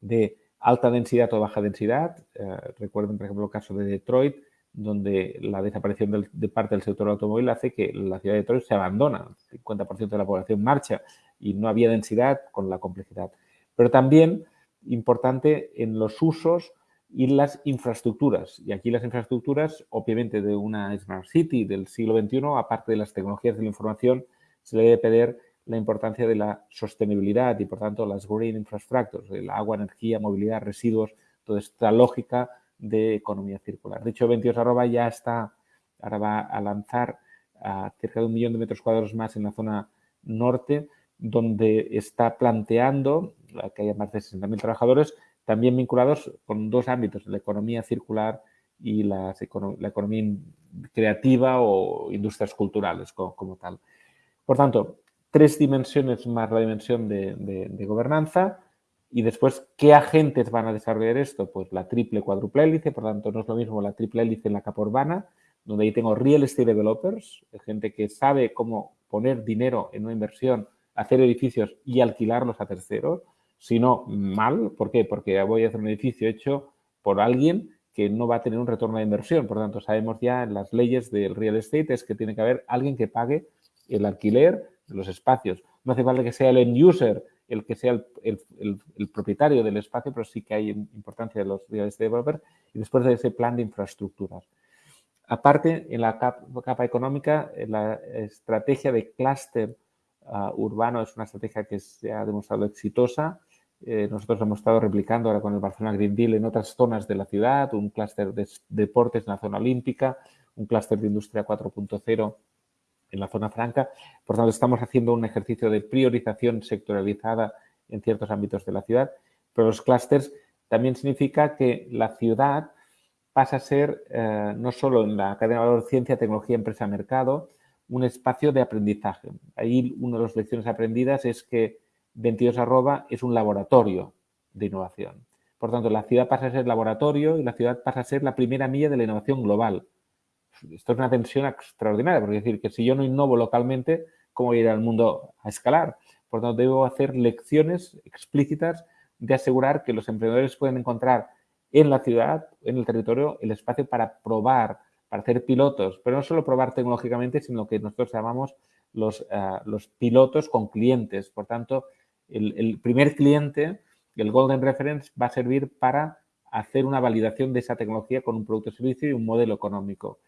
de alta densidad o baja densidad, eh, recuerden, por ejemplo, el caso de Detroit, donde la desaparición de parte del sector automóvil hace que la ciudad de Detroit se abandona, el 50% de la población marcha y no había densidad con la complejidad. Pero también importante en los usos y las infraestructuras. Y aquí las infraestructuras, obviamente, de una Smart City del siglo XXI, aparte de las tecnologías de la información, se le debe pedir la importancia de la sostenibilidad y, por tanto, las green infrastructures, el agua, energía, movilidad, residuos, toda esta lógica de economía circular. De hecho, 22 arroba ya está, ahora va a lanzar a cerca de un millón de metros cuadrados más en la zona norte, donde está planteando que haya más de 60.000 trabajadores, también vinculados con dos ámbitos, la economía circular y la economía creativa o industrias culturales como, tal. Por tanto, tres dimensiones más la dimensión de, gobernanza y después, ¿qué agentes van a desarrollar esto? Pues la triple cuádruple hélice, por tanto, no es lo mismo la triple hélice en la capa urbana, donde ahí tengo real estate developers, gente que sabe cómo poner dinero en una inversión, hacer edificios y alquilarlos a terceros, sino mal. ¿Por qué? Porque voy a hacer un edificio hecho por alguien que no va a tener un retorno de inversión. Por tanto, sabemos ya en las leyes del real estate es que tiene que haber alguien que pague el alquiler de los espacios. No hace falta que sea el end user el que sea el, propietario del espacio, pero sí que hay importancia de los real estate developers y después de ese plan de infraestructuras. Aparte, en la capa, económica, la estrategia de clúster ah, urbano es una estrategia que se ha demostrado exitosa. Eh, nosotros hemos estado replicando ahora con el Barcelona Green Deal en otras zonas de la ciudad, un clúster de deportes en la zona olímpica, un clúster de industria 4.0 en la zona franca. Por tanto, estamos haciendo un ejercicio de priorización sectorializada en ciertos ámbitos de la ciudad, pero los clústeres también significa que la ciudad pasa a ser, eh, no solo en la cadena de valor ciencia, tecnología, empresa, mercado, un espacio de aprendizaje. Ahí una de las lecciones aprendidas es que 22 arroba es un laboratorio de innovación. Por tanto, la ciudad pasa a ser laboratorio y la ciudad pasa a ser la primera milla de la innovación global. Esto es una tensión extraordinaria, porque decir, que si yo no innovo localmente, ¿cómo voy a al mundo a escalar? Por tanto, debo hacer lecciones explícitas de asegurar que los emprendedores pueden encontrar en la ciudad, en el territorio, el espacio para probar, para hacer pilotos, pero no solo probar tecnológicamente, sino que nosotros llamamos los, eh, los pilotos con clientes. Por tanto, el, primer cliente, el Golden Reference, va a servir para hacer una validación de esa tecnología con un producto servicio y un modelo económico.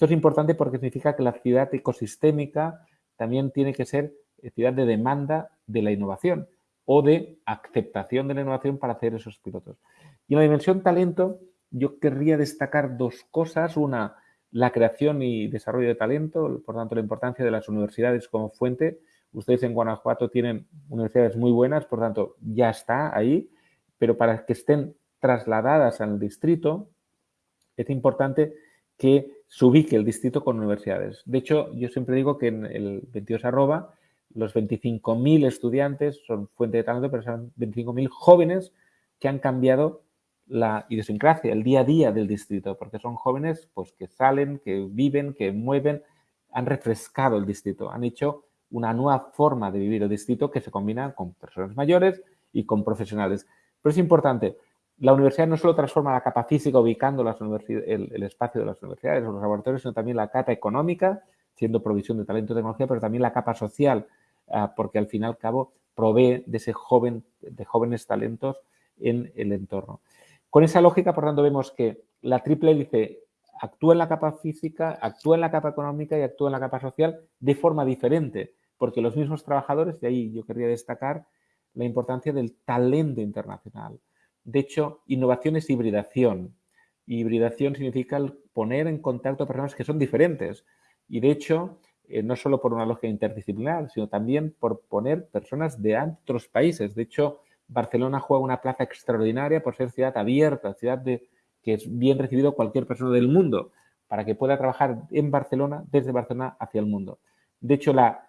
Esto es importante porque significa que la ciudad ecosistémica también tiene que ser ciudad de demanda de la innovación o de aceptación de la innovación para hacer esos pilotos. Y en la dimensión talento, yo querría destacar dos cosas. Una, la creación y desarrollo de talento, por tanto, la importancia de las universidades como fuente. Ustedes en Guanajuato tienen universidades muy buenas, por tanto, ya está ahí, pero para que estén trasladadas al distrito, es importante que se ubique el distrito con universidades. De hecho, yo siempre digo que en el 22 arroba, los 25.000 estudiantes son fuente de talento, pero son 25.000 jóvenes que han cambiado la idiosincrasia, el día a día del distrito, porque son jóvenes pues, que salen, que viven, que mueven, han refrescado el distrito, han hecho una nueva forma de vivir el distrito que se combina con personas mayores y con profesionales. Pero es importante, la universidad no solo transforma la capa física ubicando las el, el, espacio de las universidades o los laboratorios, sino también la capa económica, siendo provisión de talento y tecnología, pero también la capa social, ah, porque al fin y al cabo provee de ese joven, de jóvenes talentos en el entorno. Con esa lógica, por tanto, vemos que la triple hélice actúa en la capa física, actúa en la capa económica y actúa en la capa social de forma diferente, porque los mismos trabajadores, de ahí yo querría destacar la importancia del talento internacional. De hecho, innovación es hibridación. Hibridación significa poner en contacto personas que son diferentes. Y de hecho, eh, no solo por una lógica interdisciplinar, sino también por poner personas de otros países. De hecho, Barcelona juega una plaza extraordinaria por ser ciudad abierta, ciudad que es bien recibido cualquier persona del mundo, para que pueda trabajar en Barcelona, desde Barcelona hacia el mundo. De hecho, la,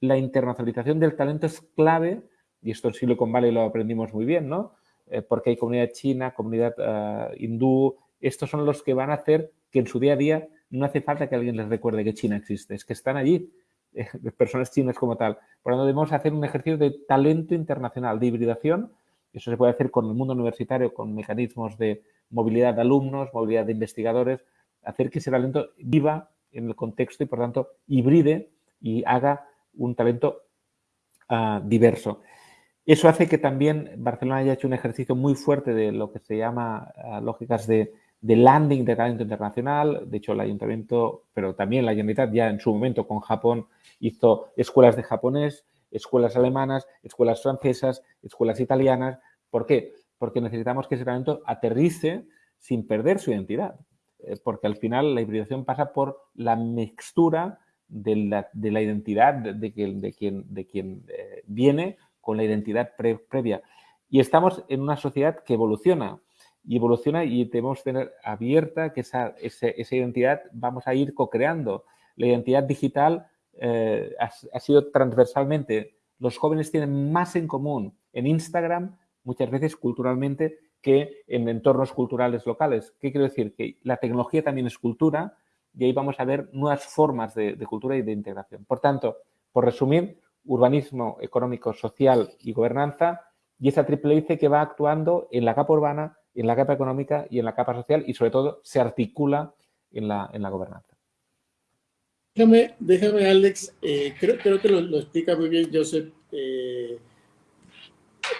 internacionalización del talento es clave, y esto en Silicon Valley lo aprendimos muy bien, ¿no? Eh, porque hay comunidad china, comunidad eh, hindú, estos son los que van a hacer que en su día a día no hace falta que alguien les recuerde que China existe, es que están allí eh, personas chinas como tal. Por lo tanto, debemos hacer un ejercicio de talento internacional, de hibridación. Eso se puede hacer con el mundo universitario, con mecanismos de movilidad de alumnos, movilidad de investigadores, hacer que ese talento viva en el contexto y, por tanto, hibride y haga un talento ah, diverso. Eso hace que también Barcelona haya hecho un ejercicio muy fuerte de lo que se llama ah, lógicas de landing de talento internacional. De hecho, el ayuntamiento, pero también la Generalitat ya en su momento con Japón hizo escuelas de japonés, escuelas alemanas, escuelas francesas, escuelas italianas. ¿Por qué? Porque necesitamos que ese talento aterrice sin perder su identidad. Eh, porque al final la hibridación pasa por la mixtura de la, identidad de quien eh, viene con la identidad previa. Y estamos en una sociedad que evoluciona y evoluciona y debemos tener abierta que esa, esa, identidad vamos a ir co-creando. La identidad digital eh, ha, sido transversalmente, los jóvenes tienen más en común en Instagram, muchas veces culturalmente, que en entornos culturales locales. ¿Qué quiero decir? Que la tecnología también es cultura y ahí vamos a ver nuevas formas de, de cultura y de integración. Por tanto, por resumir, urbanismo económico, social y gobernanza y esa triple hélice que va actuando en la capa urbana, en la capa económica y en la capa social y sobre todo se articula en la, en la gobernanza. Déjame, déjame Alex, eh, creo, creo, que lo, explica muy bien Joseph, eh,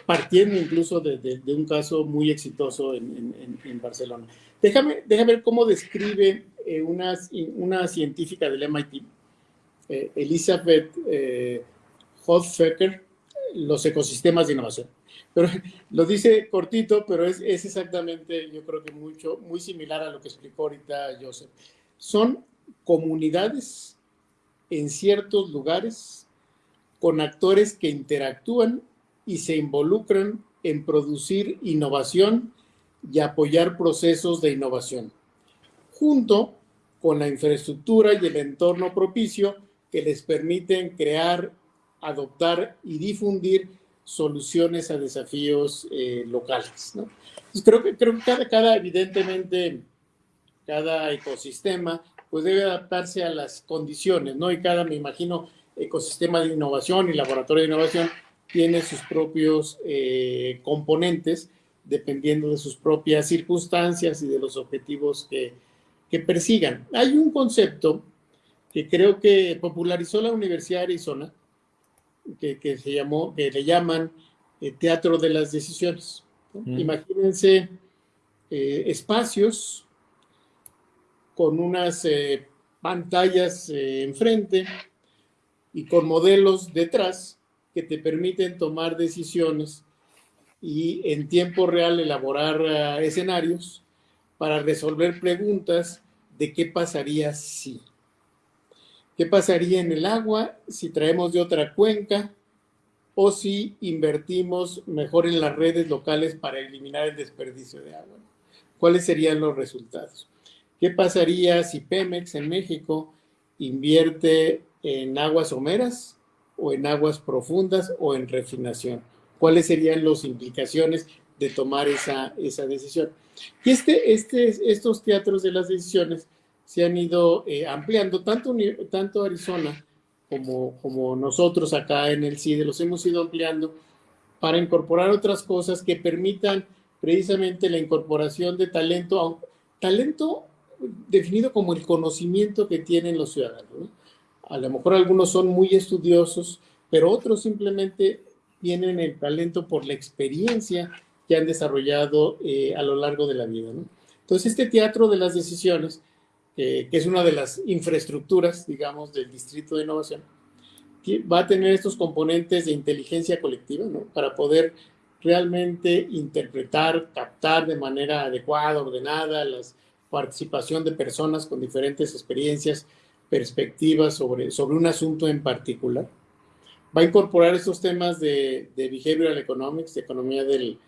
partiendo incluso de, un caso muy exitoso en, en, Barcelona. Déjame, déjame ver cómo describe eh, una, una, científica del MIT, Elizabeth Hofecker, los ecosistemas de innovación. Pero lo dice cortito, pero es, es, exactamente, yo creo que mucho, muy similar a lo que explicó ahorita Joseph. Son comunidades en ciertos lugares con actores que interactúan y se involucran en producir innovación y apoyar procesos de innovación, junto con la infraestructura y el entorno propicio que les permiten crear, adoptar y difundir soluciones a desafíos eh, locales. creo que, cada, evidentemente, cada ecosistema pues debe adaptarse a las condiciones, ¿no? Y cada, me imagino, ecosistema de innovación y laboratorio de innovación tiene sus propios eh, componentes dependiendo de sus propias circunstancias y de los objetivos que, persigan. Hay un concepto que creo que popularizó la Universidad de Arizona, que, se llamó, que le llaman eh, teatro de las decisiones. Imagínense eh, espacios con unas eh, pantallas enfrente y con modelos detrás que te permiten tomar decisiones y en tiempo real elaborar escenarios para resolver preguntas de qué pasaría si. ¿Qué pasaría en el agua si traemos de otra cuenca o si invertimos mejor en las redes locales para eliminar el desperdicio de agua? ¿Cuáles serían los resultados? ¿Qué pasaría si Pemex en México invierte en aguas someras o en aguas profundas o en refinación? ¿Cuáles serían las implicaciones de tomar esa, esa decisión? Y este, este, estos teatros de las decisiones se han ido eh, ampliando, tanto, tanto Arizona como, como nosotros acá en el CIDE los hemos ido ampliando para incorporar otras cosas que permitan precisamente la incorporación de talento, talento definido como el conocimiento que tienen los ciudadanos. A lo mejor algunos son muy estudiosos, pero otros simplemente tienen el talento por la experiencia que han desarrollado eh, a lo largo de la vida. Entonces, este teatro de las decisiones que es una de las infraestructuras, digamos, del Distrito de Innovación, va a tener estos componentes de inteligencia colectiva, ¿no? Para poder realmente interpretar, captar de manera adecuada, ordenada, la participación de personas con diferentes experiencias, perspectivas sobre, sobre un asunto en particular. Va a incorporar estos temas de, de behavioral economics, de economía del,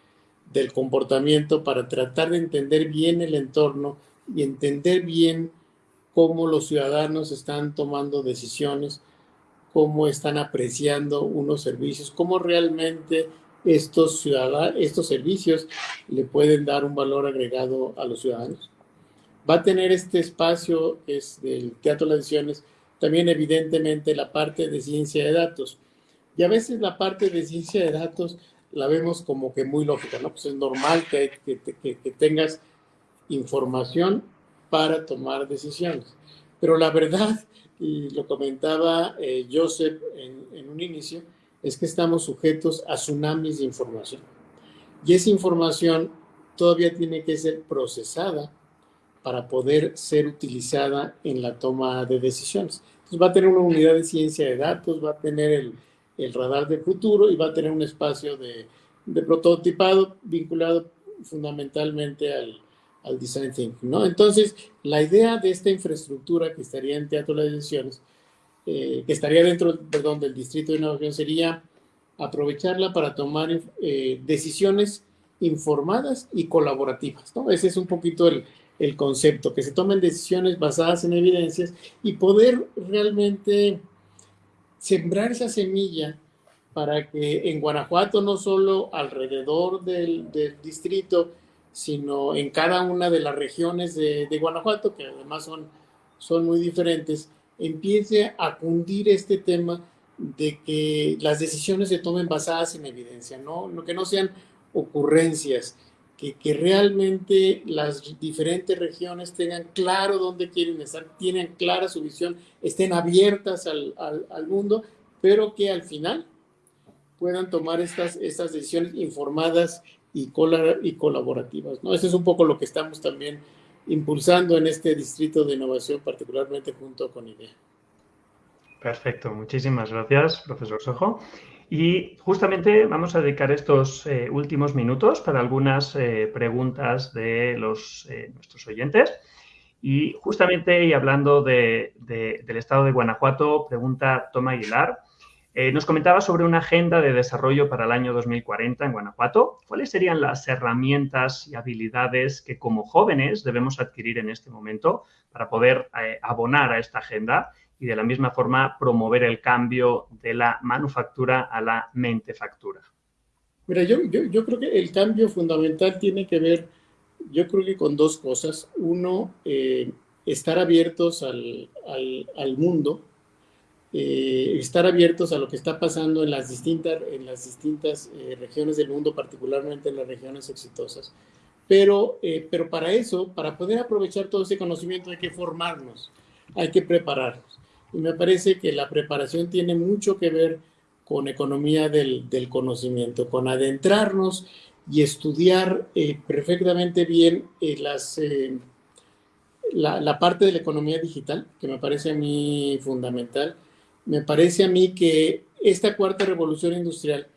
del comportamiento, para tratar de entender bien el entorno, y entender bien cómo los ciudadanos están tomando decisiones, cómo están apreciando unos servicios, cómo realmente estos, ciudadanos, estos servicios le pueden dar un valor agregado a los ciudadanos. Va a tener este espacio, es del Teatro de las Decisiones, también evidentemente la parte de ciencia de datos. Y a veces la parte de ciencia de datos la vemos como que muy lógica, ¿no? Pues es normal que, que, que, que tengas información para tomar decisiones. Pero la verdad, y lo comentaba eh, Joseph en, un inicio, es que estamos sujetos a tsunamis de información. Y esa información todavía tiene que ser procesada para poder ser utilizada en la toma de decisiones. Entonces va a tener una unidad de ciencia de datos, va a tener el, radar del futuro y va a tener un espacio de prototipado vinculado fundamentalmente al, al design thinking, ¿no? Entonces, la idea de esta infraestructura que estaría en Teatro de las Decisiones que estaría dentro, perdón, del Distrito de Innovación sería aprovecharla para tomar decisiones informadas y colaborativas, ¿no? Ese es un poquito el, el concepto, que se tomen decisiones basadas en evidencias y poder realmente sembrar esa semilla para que en Guanajuato, no solo alrededor del, distrito, sino en cada una de las regiones de, Guanajuato, que además son, son muy diferentes, empiece a cundir este tema de que las decisiones se tomen basadas en evidencia, ¿no? que no sean ocurrencias, que, realmente las diferentes regiones tengan claro dónde quieren estar, tienen clara su visión, estén abiertas al, al, mundo, pero que al final puedan tomar estas, estas decisiones informadas y, y colaborativas. ¿no? Eso es un poco lo que estamos también impulsando en este distrito de innovación, particularmente junto con IDEA. Perfecto, muchísimas gracias, profesor Sojo. Y justamente vamos a dedicar estos eh, últimos minutos para algunas eh, preguntas de los, eh, nuestros oyentes. Y justamente, y hablando del estado de Guanajuato, pregunta Toma Aguilar, nos comentaba sobre una agenda de desarrollo para el año 2040 en Guanajuato. ¿Cuáles serían las herramientas y habilidades que como jóvenes debemos adquirir en este momento para poder abonar a esta agenda y de la misma forma promover el cambio de la manufactura a la mentefactura. Mira, yo, yo, creo que el cambio fundamental tiene que ver, yo creo que con dos cosas. Uno, eh, estar abiertos al, al, mundo, eh, estar abiertos a lo que está pasando en las distintas, en las distintas eh, regiones del mundo, particularmente en las regiones exitosas. Pero, pero para eso, para poder aprovechar todo ese conocimiento hay que formarnos, hay que prepararnos. Y me parece que la preparación tiene mucho que ver con economía del, conocimiento, con adentrarnos y estudiar eh, perfectamente bien eh, las, eh, la, la, parte de la economía digital, que me parece a mí fundamental. Me parece a mí que esta cuarta revolución industrial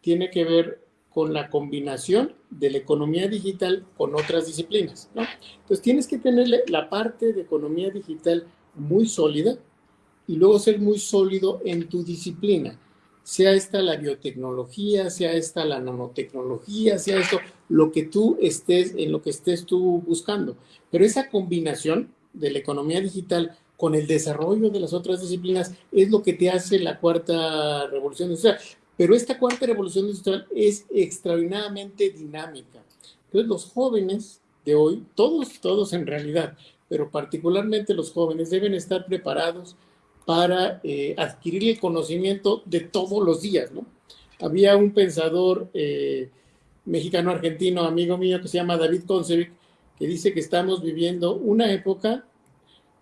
tiene que ver con la combinación de la economía digital con otras disciplinas. Entonces tienes que tener la parte de economía digital muy sólida, y luego ser muy sólido en tu disciplina, sea esta la biotecnología, sea esta la nanotecnología, sea esto lo que tú estés, en lo que estés tú buscando. Pero esa combinación de la economía digital con el desarrollo de las otras disciplinas es lo que te hace la cuarta revolución industrial. Pero esta cuarta revolución industrial es extraordinariamente dinámica. Entonces los jóvenes de hoy, todos, todos en realidad, pero particularmente los jóvenes deben estar preparados para eh, adquirir el conocimiento de todos los días, ¿no? Había un pensador eh, mexicano-argentino, amigo mío, que se llama David Concevic, que dice que estamos viviendo una época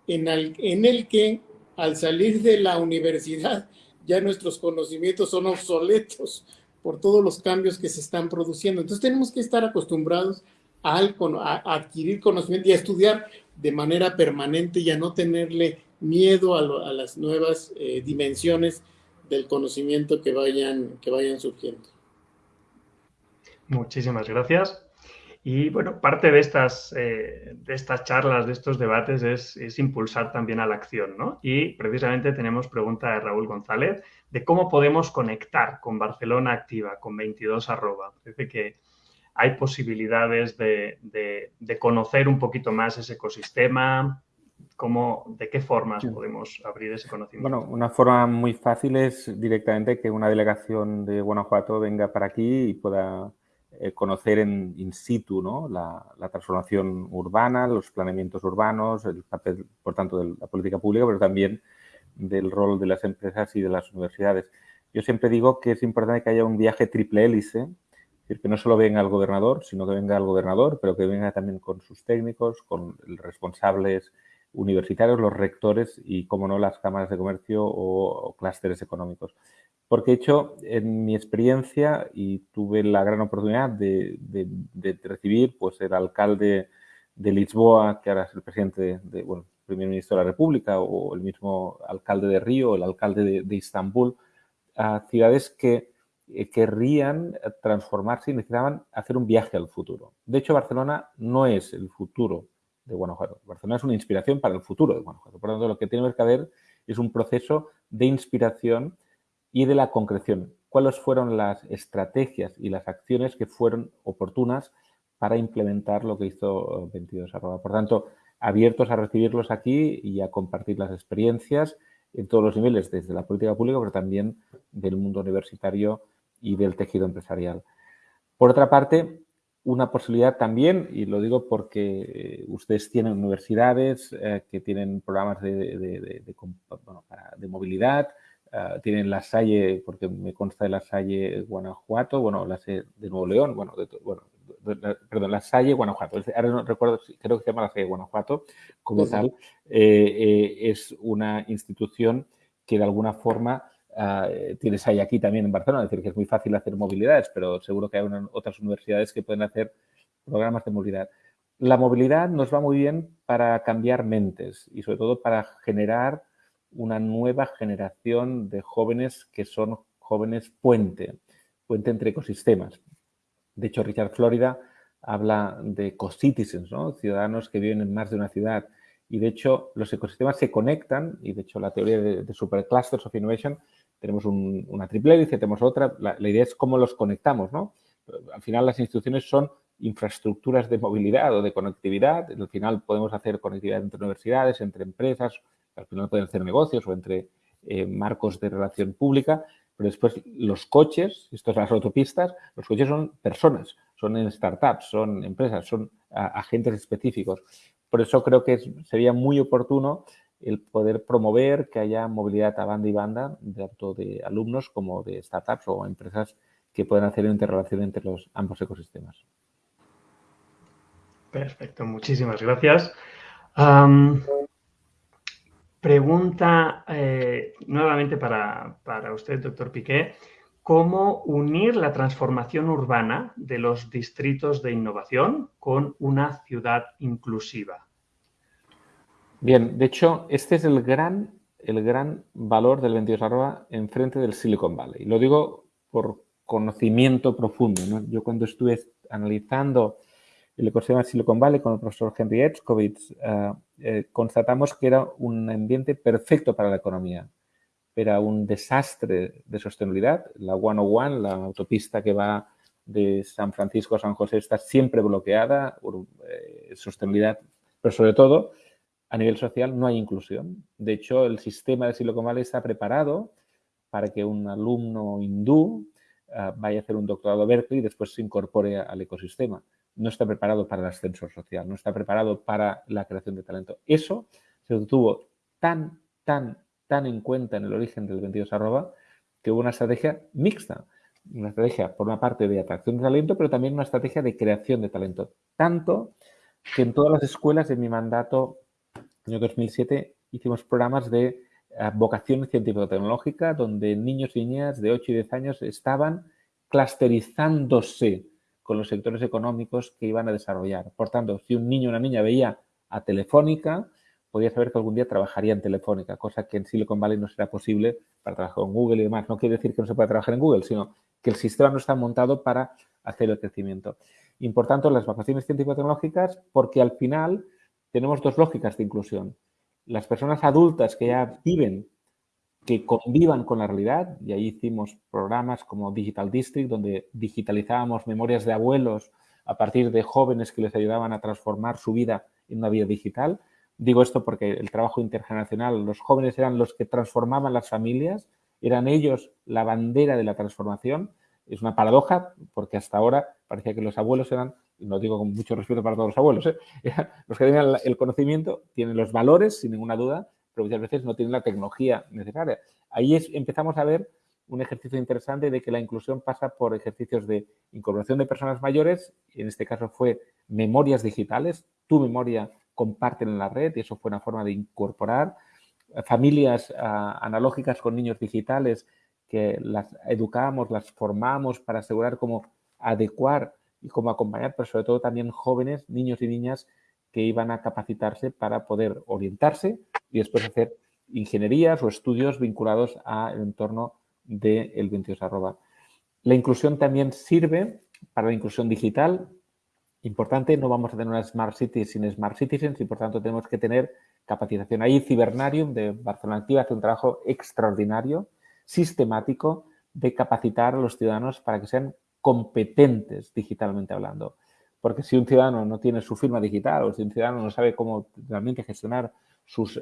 en el, que al salir de la universidad ya nuestros conocimientos son obsoletos por todos los cambios que se están produciendo. Entonces tenemos que estar acostumbrados a, a adquirir conocimiento y a estudiar de manera permanente y a no tenerle miedo a, las nuevas eh, dimensiones del conocimiento que vayan, que vayan surgiendo. Muchísimas gracias. Y bueno, parte de estas, eh, de estas charlas, de estos debates, es, impulsar también a la acción, ¿no? Y precisamente tenemos pregunta de Raúl González de cómo podemos conectar con Barcelona Activa, con 22 arroba. Parece que hay posibilidades de, de conocer un poquito más ese ecosistema, ¿Cómo, ¿De qué formas podemos abrir ese conocimiento? Bueno, una forma muy fácil es directamente que una delegación de Guanajuato venga para aquí y pueda eh, conocer en in situ la, transformación urbana, los planeamientos urbanos, el papel, por tanto, de la política pública, pero también del rol de las empresas y de las universidades. Yo siempre digo que es importante que haya un viaje triple hélice, es decir, que no solo venga el gobernador, sino que venga el gobernador, pero que venga también con sus técnicos, con responsables universitarios, los rectores y, como no, las cámaras de comercio o, clústeres económicos. Porque he hecho, en mi experiencia, y tuve la gran oportunidad de, recibir pues, el alcalde de Lisboa, que ahora es el presidente, de, bueno, primer ministro de la República, o el mismo alcalde de Río, el alcalde de, de Istambul, a ciudades que eh, querrían transformarse y necesitaban hacer un viaje al futuro. De hecho, Barcelona no es el futuro de Guanajuato. Barcelona es una inspiración para el futuro de Guanajuato. Por lo tanto, lo que tiene que haber es un proceso de inspiración y de la concreción. ¿Cuáles fueron las estrategias y las acciones que fueron oportunas para implementar lo que hizo 22 arroba? Por tanto, abiertos a recibirlos aquí y a compartir las experiencias en todos los niveles, desde la política pública, pero también del mundo universitario y del tejido empresarial. Por otra parte, una posibilidad también, y lo digo porque eh, ustedes tienen universidades eh, que tienen programas de, movilidad, eh, tienen la Salle, porque me consta de la Salle Guanajuato, bueno, la de Nuevo León, bueno, bueno perdón, la Salle Guanajuato, ahora no recuerdo, creo que se llama la Salle Guanajuato, como tal, es una institución que de alguna forma Uh, tienes ahí aquí también en Barcelona, es decir, que es muy fácil hacer movilidades, pero seguro que hay otras universidades que pueden hacer programas de movilidad. La movilidad nos va muy bien para cambiar mentes y sobre todo para generar una nueva generación de jóvenes que son jóvenes puente, puente entre ecosistemas. De hecho, Richard Florida habla de ecocitizens, ¿no? ciudadanos que viven en más de una ciudad. Y de hecho, los ecosistemas se conectan y de hecho la teoría de, superclusters of innovation tenemos una triple hélice, tenemos otra. La, idea es cómo los conectamos, ¿no? Al final las instituciones son infraestructuras de movilidad o de conectividad. Al final podemos hacer conectividad entre universidades, entre empresas, al final pueden hacer negocios o entre eh, marcos de relación pública. Pero después los coches, esto las autopistas, los coches son personas, son startups, son empresas, son agentes específicos. Por eso creo que sería muy oportuno el poder promover que haya movilidad a banda y banda, tanto de alumnos como de startups o empresas que puedan hacer interrelación entre los ambos ecosistemas. Perfecto, muchísimas gracias. Pregunta eh, nuevamente para, para usted, doctor Piqué. ¿Cómo unir la transformación urbana de los distritos de innovación con una ciudad inclusiva? Bien, de hecho, este es el gran, el gran valor del 22 arroba enfrente del Silicon Valley. Lo digo por conocimiento profundo. Yo cuando estuve analizando el ecosistema de Silicon Valley con el profesor Henry Etzkovitz, eh, eh, constatamos que era un ambiente perfecto para la economía. Era un desastre de sostenibilidad. La 101, la autopista que va de San Francisco a San José, está siempre bloqueada, eh, sostenibilidad, pero sobre todo a nivel social no hay inclusión. De hecho, el sistema de Silicon Valley está preparado para que un alumno hindú ah, vaya a hacer un doctorado a Berkeley y después se incorpore al ecosistema. No está preparado para el ascensor social, no está preparado para la creación de talento. Eso se tuvo tan, tan, tan en cuenta en el origen del 22 arroba que hubo una estrategia mixta. Una estrategia, por una parte, de atracción de talento, pero también una estrategia de creación de talento. Tanto que en todas las escuelas de mi mandato año 2007 hicimos programas de eh, vocación científico-tecnológica donde niños y niñas de 8 y 10 años estaban clusterizándose con los sectores económicos que iban a desarrollar. Por tanto, si un niño o una niña veía a Telefónica, podía saber que algún día trabajaría en Telefónica, cosa que en Silicon Valley no será posible para trabajar en Google y demás. No quiere decir que no se pueda trabajar en Google, sino que el sistema no está montado para hacer el crecimiento. Importante las vocaciones científico-tecnológicas porque al final tenemos dos lógicas de inclusión. Las personas adultas que ya viven, que convivan con la realidad, y ahí hicimos programas como Digital District, donde digitalizábamos memorias de abuelos a partir de jóvenes que les ayudaban a transformar su vida en una vida digital. Digo esto porque el trabajo intergeneracional, los jóvenes eran los que transformaban las familias, eran ellos la bandera de la transformación. Es una paradoja porque hasta ahora parecía que los abuelos eran y lo digo con mucho respeto para todos los abuelos, ¿eh? los que tienen el conocimiento tienen los valores, sin ninguna duda, pero muchas veces no tienen la tecnología necesaria. Ahí empezamos a ver un ejercicio interesante de que la inclusión pasa por ejercicios de incorporación de personas mayores, en este caso fue memorias digitales, tu memoria comparten en la red y eso fue una forma de incorporar familias ah, analógicas con niños digitales que las educamos, las formamos para asegurar cómo adecuar y cómo acompañar, pero sobre todo también jóvenes, niños y niñas que iban a capacitarse para poder orientarse y después hacer ingenierías o estudios vinculados al entorno del de 22 arroba. La inclusión también sirve para la inclusión digital. Importante, no vamos a tener una Smart City sin Smart Citizens y por tanto tenemos que tener capacitación. Ahí Cibernarium de Barcelona Activa hace un trabajo extraordinario, sistemático, de capacitar a los ciudadanos para que sean competentes digitalmente hablando. Porque si un ciudadano no tiene su firma digital o si un ciudadano no sabe cómo realmente gestionar sus eh,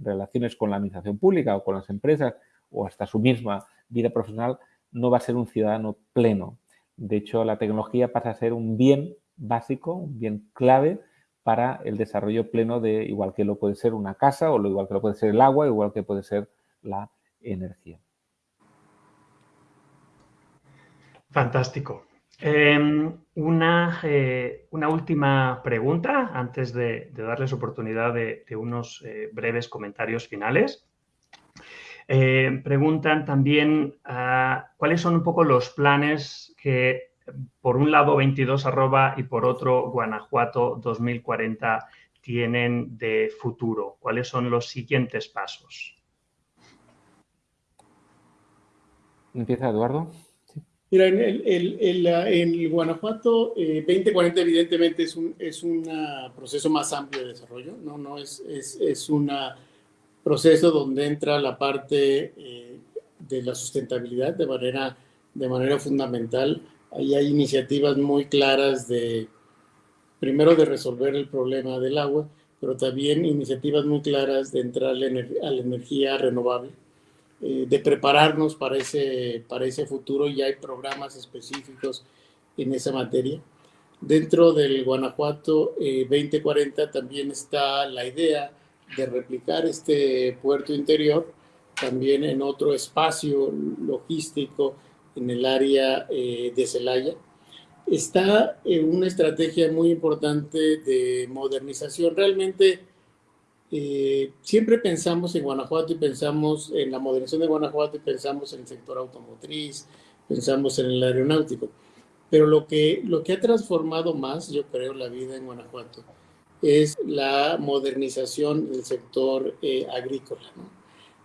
relaciones con la administración pública o con las empresas o hasta su misma vida profesional, no va a ser un ciudadano pleno. De hecho, la tecnología pasa a ser un bien básico, un bien clave para el desarrollo pleno de, igual que lo puede ser una casa, o lo igual que lo puede ser el agua, igual que puede ser la energía. Fantástico. Em, una, eh, una, última pregunta antes de, darles oportunidad de, unos eh, breves comentarios finales. Eh, preguntan también ah, cuáles son un poco los planes que por un lado 22 arroba y por otro Guanajuato 2040 tienen de futuro? ¿Cuáles son los siguientes pasos? Empieza Eduardo. Mira, en el, Guanajuato 2040 eh, evidentemente es un es un proceso más amplio de desarrollo, no, no es, es, un proceso donde entra la parte eh, de la sustentabilidad de manera, de manera fundamental. Ahí hay iniciativas muy claras de, primero, de resolver el problema del agua, pero también iniciativas muy claras de entrar a la, energía renovable, eh, de prepararnos para ese, para ese futuro. Y hay programas específicos en esa materia. Dentro del Guanajuato 2040 eh, también está la idea de replicar este puerto interior también en otro espacio logístico en el área eh, de Celaya. Está una estrategia muy importante de modernización. Realmente eh, siempre pensamos en Guanajuato y pensamos en la modernización de Guanajuato y pensamos en el sector automotriz, pensamos en el aeronáutico. Pero lo que, lo que ha transformado más, yo creo, la vida en Guanajuato es la modernización del sector eh, agrícola.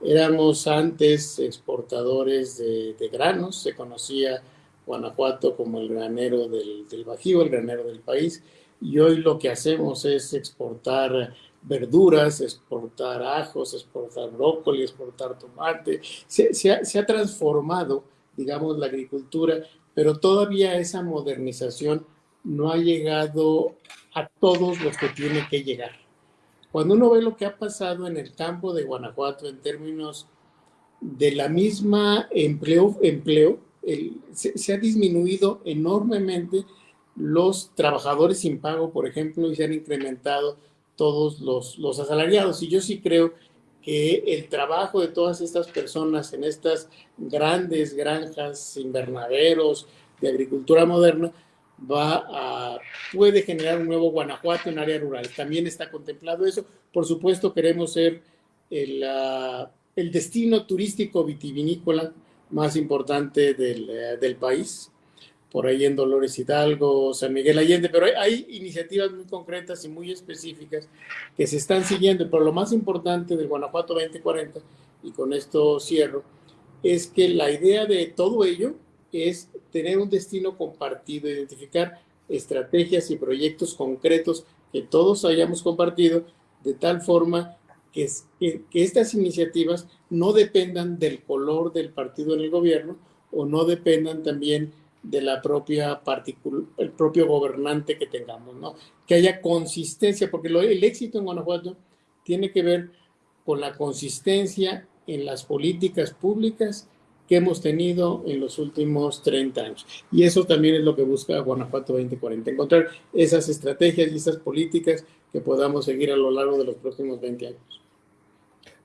Éramos antes exportadores de, granos, se conocía Guanajuato como el granero del, Bajío, el granero del país, y hoy lo que hacemos es exportar verduras, exportar ajos, exportar brócoli, exportar tomate. Se, ha, se, ha, transformado, digamos, la agricultura, pero todavía esa modernización no ha llegado a todos los que tiene que llegar. Cuando uno ve lo que ha pasado en el campo de Guanajuato en términos de la misma empleo, empleo se, ha disminuido enormemente los trabajadores sin pago, por ejemplo, y se han incrementado todos los, los asalariados. Y yo sí creo que el trabajo de todas estas personas en estas grandes granjas, invernaderos de agricultura moderna, va puede generar un nuevo Guanajuato en área rural. También está contemplado eso. Por supuesto, queremos ser el, el destino turístico vitivinícola más importante del, eh, del, país. Por ahí en Dolores Hidalgo, San Miguel Allende, pero hay, hay, iniciativas muy concretas y muy específicas que se están siguiendo. Pero lo más importante del Guanajuato 2040, y con esto cierro, es que la idea de todo ello es tener un destino compartido, identificar estrategias y proyectos concretos que todos hayamos compartido de tal forma que, que, estas iniciativas no dependan del color del partido en el gobierno o no dependan también de la propia el propio gobernante que tengamos, ¿no? Que haya consistencia, porque el éxito en Guanajuato tiene que ver con la consistencia en las políticas públicas que hemos tenido en los últimos 30 años. Y eso también es lo que busca Guanajuato 2040, encontrar esas estrategias y esas políticas que podamos seguir a lo largo de los próximos 20 años.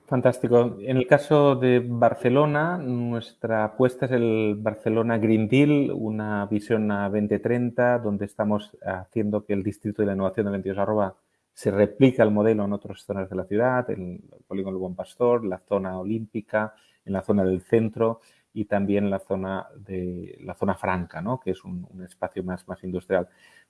Fantástico. En el caso de Barcelona, nuestra apuesta es el Barcelona Green Deal, una visión a 2030, donde estamos haciendo que el Distrito de la Innovación de 22 Arroba se replica el modelo en otras zonas de la ciudad, en el Polígono Buen Pastor, la zona olímpica, en la zona del centro y también la zona de la zona franca, ¿no? que es un, espacio más, más industrial.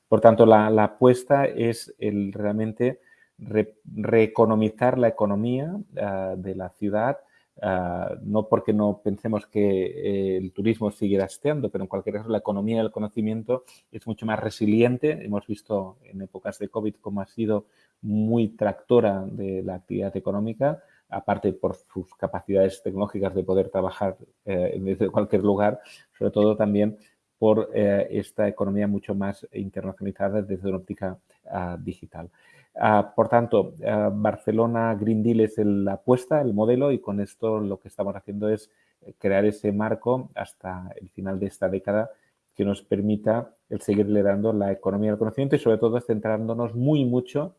Por tanto, la, apuesta es el realmente reeconomizar la economía ah, de la ciudad Ah, no porque no pensemos que eh, el turismo sigue esteando, pero en cualquier caso la economía del conocimiento es mucho más resiliente. Hemos visto en épocas de COVID cómo ha sido muy tractora de la actividad económica, aparte por sus capacidades tecnológicas de poder trabajar eh, desde cualquier lugar, sobre todo también por eh, esta economía mucho más internacionalizada desde una óptica ah, digital. Ah, por tanto, ah, Barcelona Green Deal es la apuesta, el modelo, y con esto lo que estamos haciendo es eh, crear ese marco hasta el final de esta década que nos permita el seguir liderando la economía del conocimiento y sobre todo centrándonos muy mucho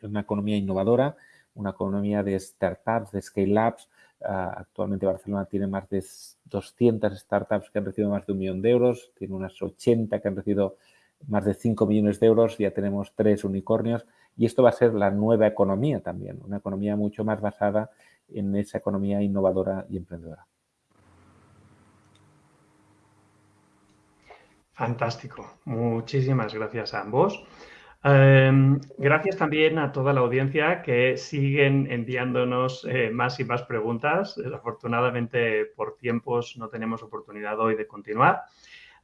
en una economía innovadora, una economía de startups, de scale-ups. Ah, actualmente Barcelona tiene más de 200 startups que han recibido más de un millón de euros, tiene unas 80 que han recibido más de 5 millones de euros, ya tenemos tres unicornios y esto va a ser la nueva economía también, una economía mucho más basada en esa economía innovadora y emprendedora. Fantástico. Muchísimas gracias a ambos. Em, gracias también a toda la audiencia que siguen enviándonos eh, más y más preguntas. Desafortunadamente, por tiempos no tenemos oportunidad hoy de continuar.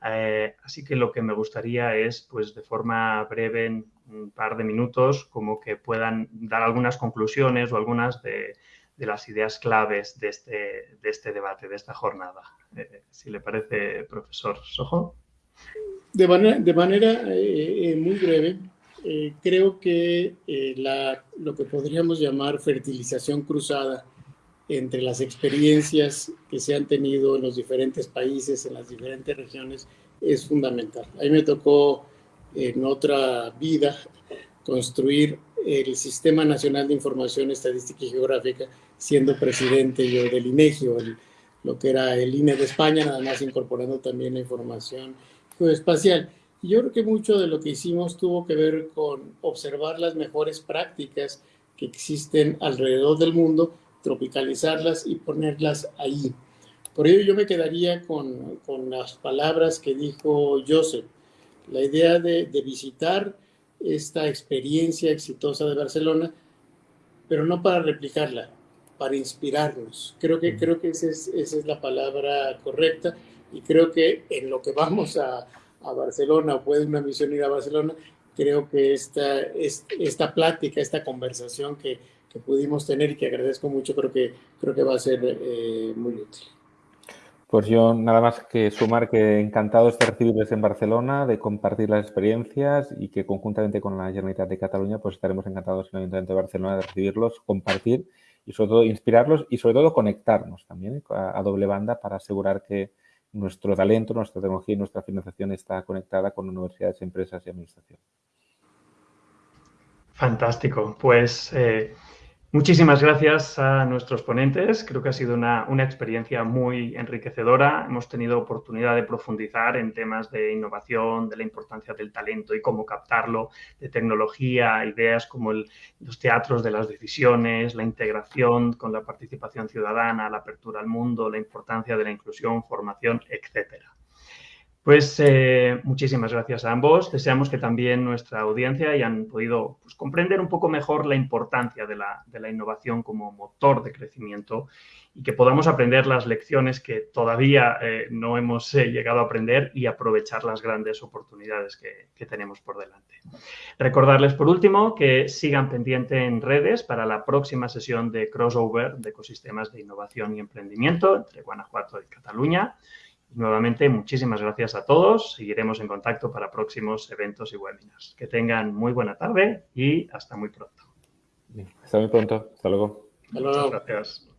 Eh, así que lo que me gustaría es, pues de forma breve, en un par de minutos, como que puedan dar algunas conclusiones o algunas de, las ideas claves de este, de este, debate, de esta jornada. Eh, si le parece, profesor Sojo. De manera, de manera eh, muy breve, creo que lo que podríamos llamar fertilización cruzada entre las experiencias que se han tenido en los diferentes países, en las diferentes regiones, es fundamental. A mí me tocó en otra vida construir el Sistema Nacional de Información Estadística y Geográfica, siendo presidente yo del INEGI, o lo que era el INE de España, nada más incorporando también la información geoespacial. Yo creo que mucho de lo que hicimos tuvo que ver con observar las mejores prácticas que existen alrededor del mundo tropicalizarlas y ponerlas ahí. Por ello yo me quedaría con, con las palabras que dijo Joseph, la idea de, de, visitar esta experiencia exitosa de Barcelona, pero no para replicarla, para inspirarnos. Creo que, creo que esa es, esa es la palabra correcta y creo que en lo que vamos a, a Barcelona o puede una misión ir a Barcelona, creo que esta, esta plática, esta conversación que, pudimos tener y que agradezco mucho, creo que, creo que va a ser eh, muy útil. Pues yo nada más que sumar que encantado de recibirles en Barcelona, de compartir las experiencias y que conjuntamente con la Generalitat de Cataluña pues estaremos encantados en el Ayuntamiento de Barcelona de recibirlos, compartir y sobre todo inspirarlos y sobre todo conectarnos también a, a doble banda para asegurar que nuestro talento, nuestra tecnología y nuestra financiación está conectada con universidades, empresas y administración. Fantástico. Pues eh, Muchísimas gracias a nuestros ponentes. Creo que ha sido una, experiencia muy enriquecedora. Hemos tenido oportunidad de profundizar en temas de innovación, de la importancia del talento y cómo captarlo, de tecnología, ideas como los teatros de las decisiones, la integración con la participación ciudadana, la apertura al mundo, la importancia de la inclusión, formación, etcétera. Pues eh, muchísimas gracias a ambos. Deseamos que también nuestra audiencia hayan podido pues, comprender un poco mejor la importancia de la, innovación como motor de crecimiento y que podamos aprender las lecciones que todavía eh, no hemos eh, llegado a aprender y aprovechar las grandes oportunidades que, que, tenemos por delante. Recordarles por último que sigan pendiente en redes para la próxima sesión de crossover de ecosistemas de innovación y emprendimiento entre Guanajuato y Cataluña. Nuevamente, muchísimas gracias a todos. Seguiremos en contacto para próximos eventos y webinars. Que tengan muy buena tarde y hasta muy pronto. Hasta muy pronto. Hasta luego. Hasta luego. Muchas gracias.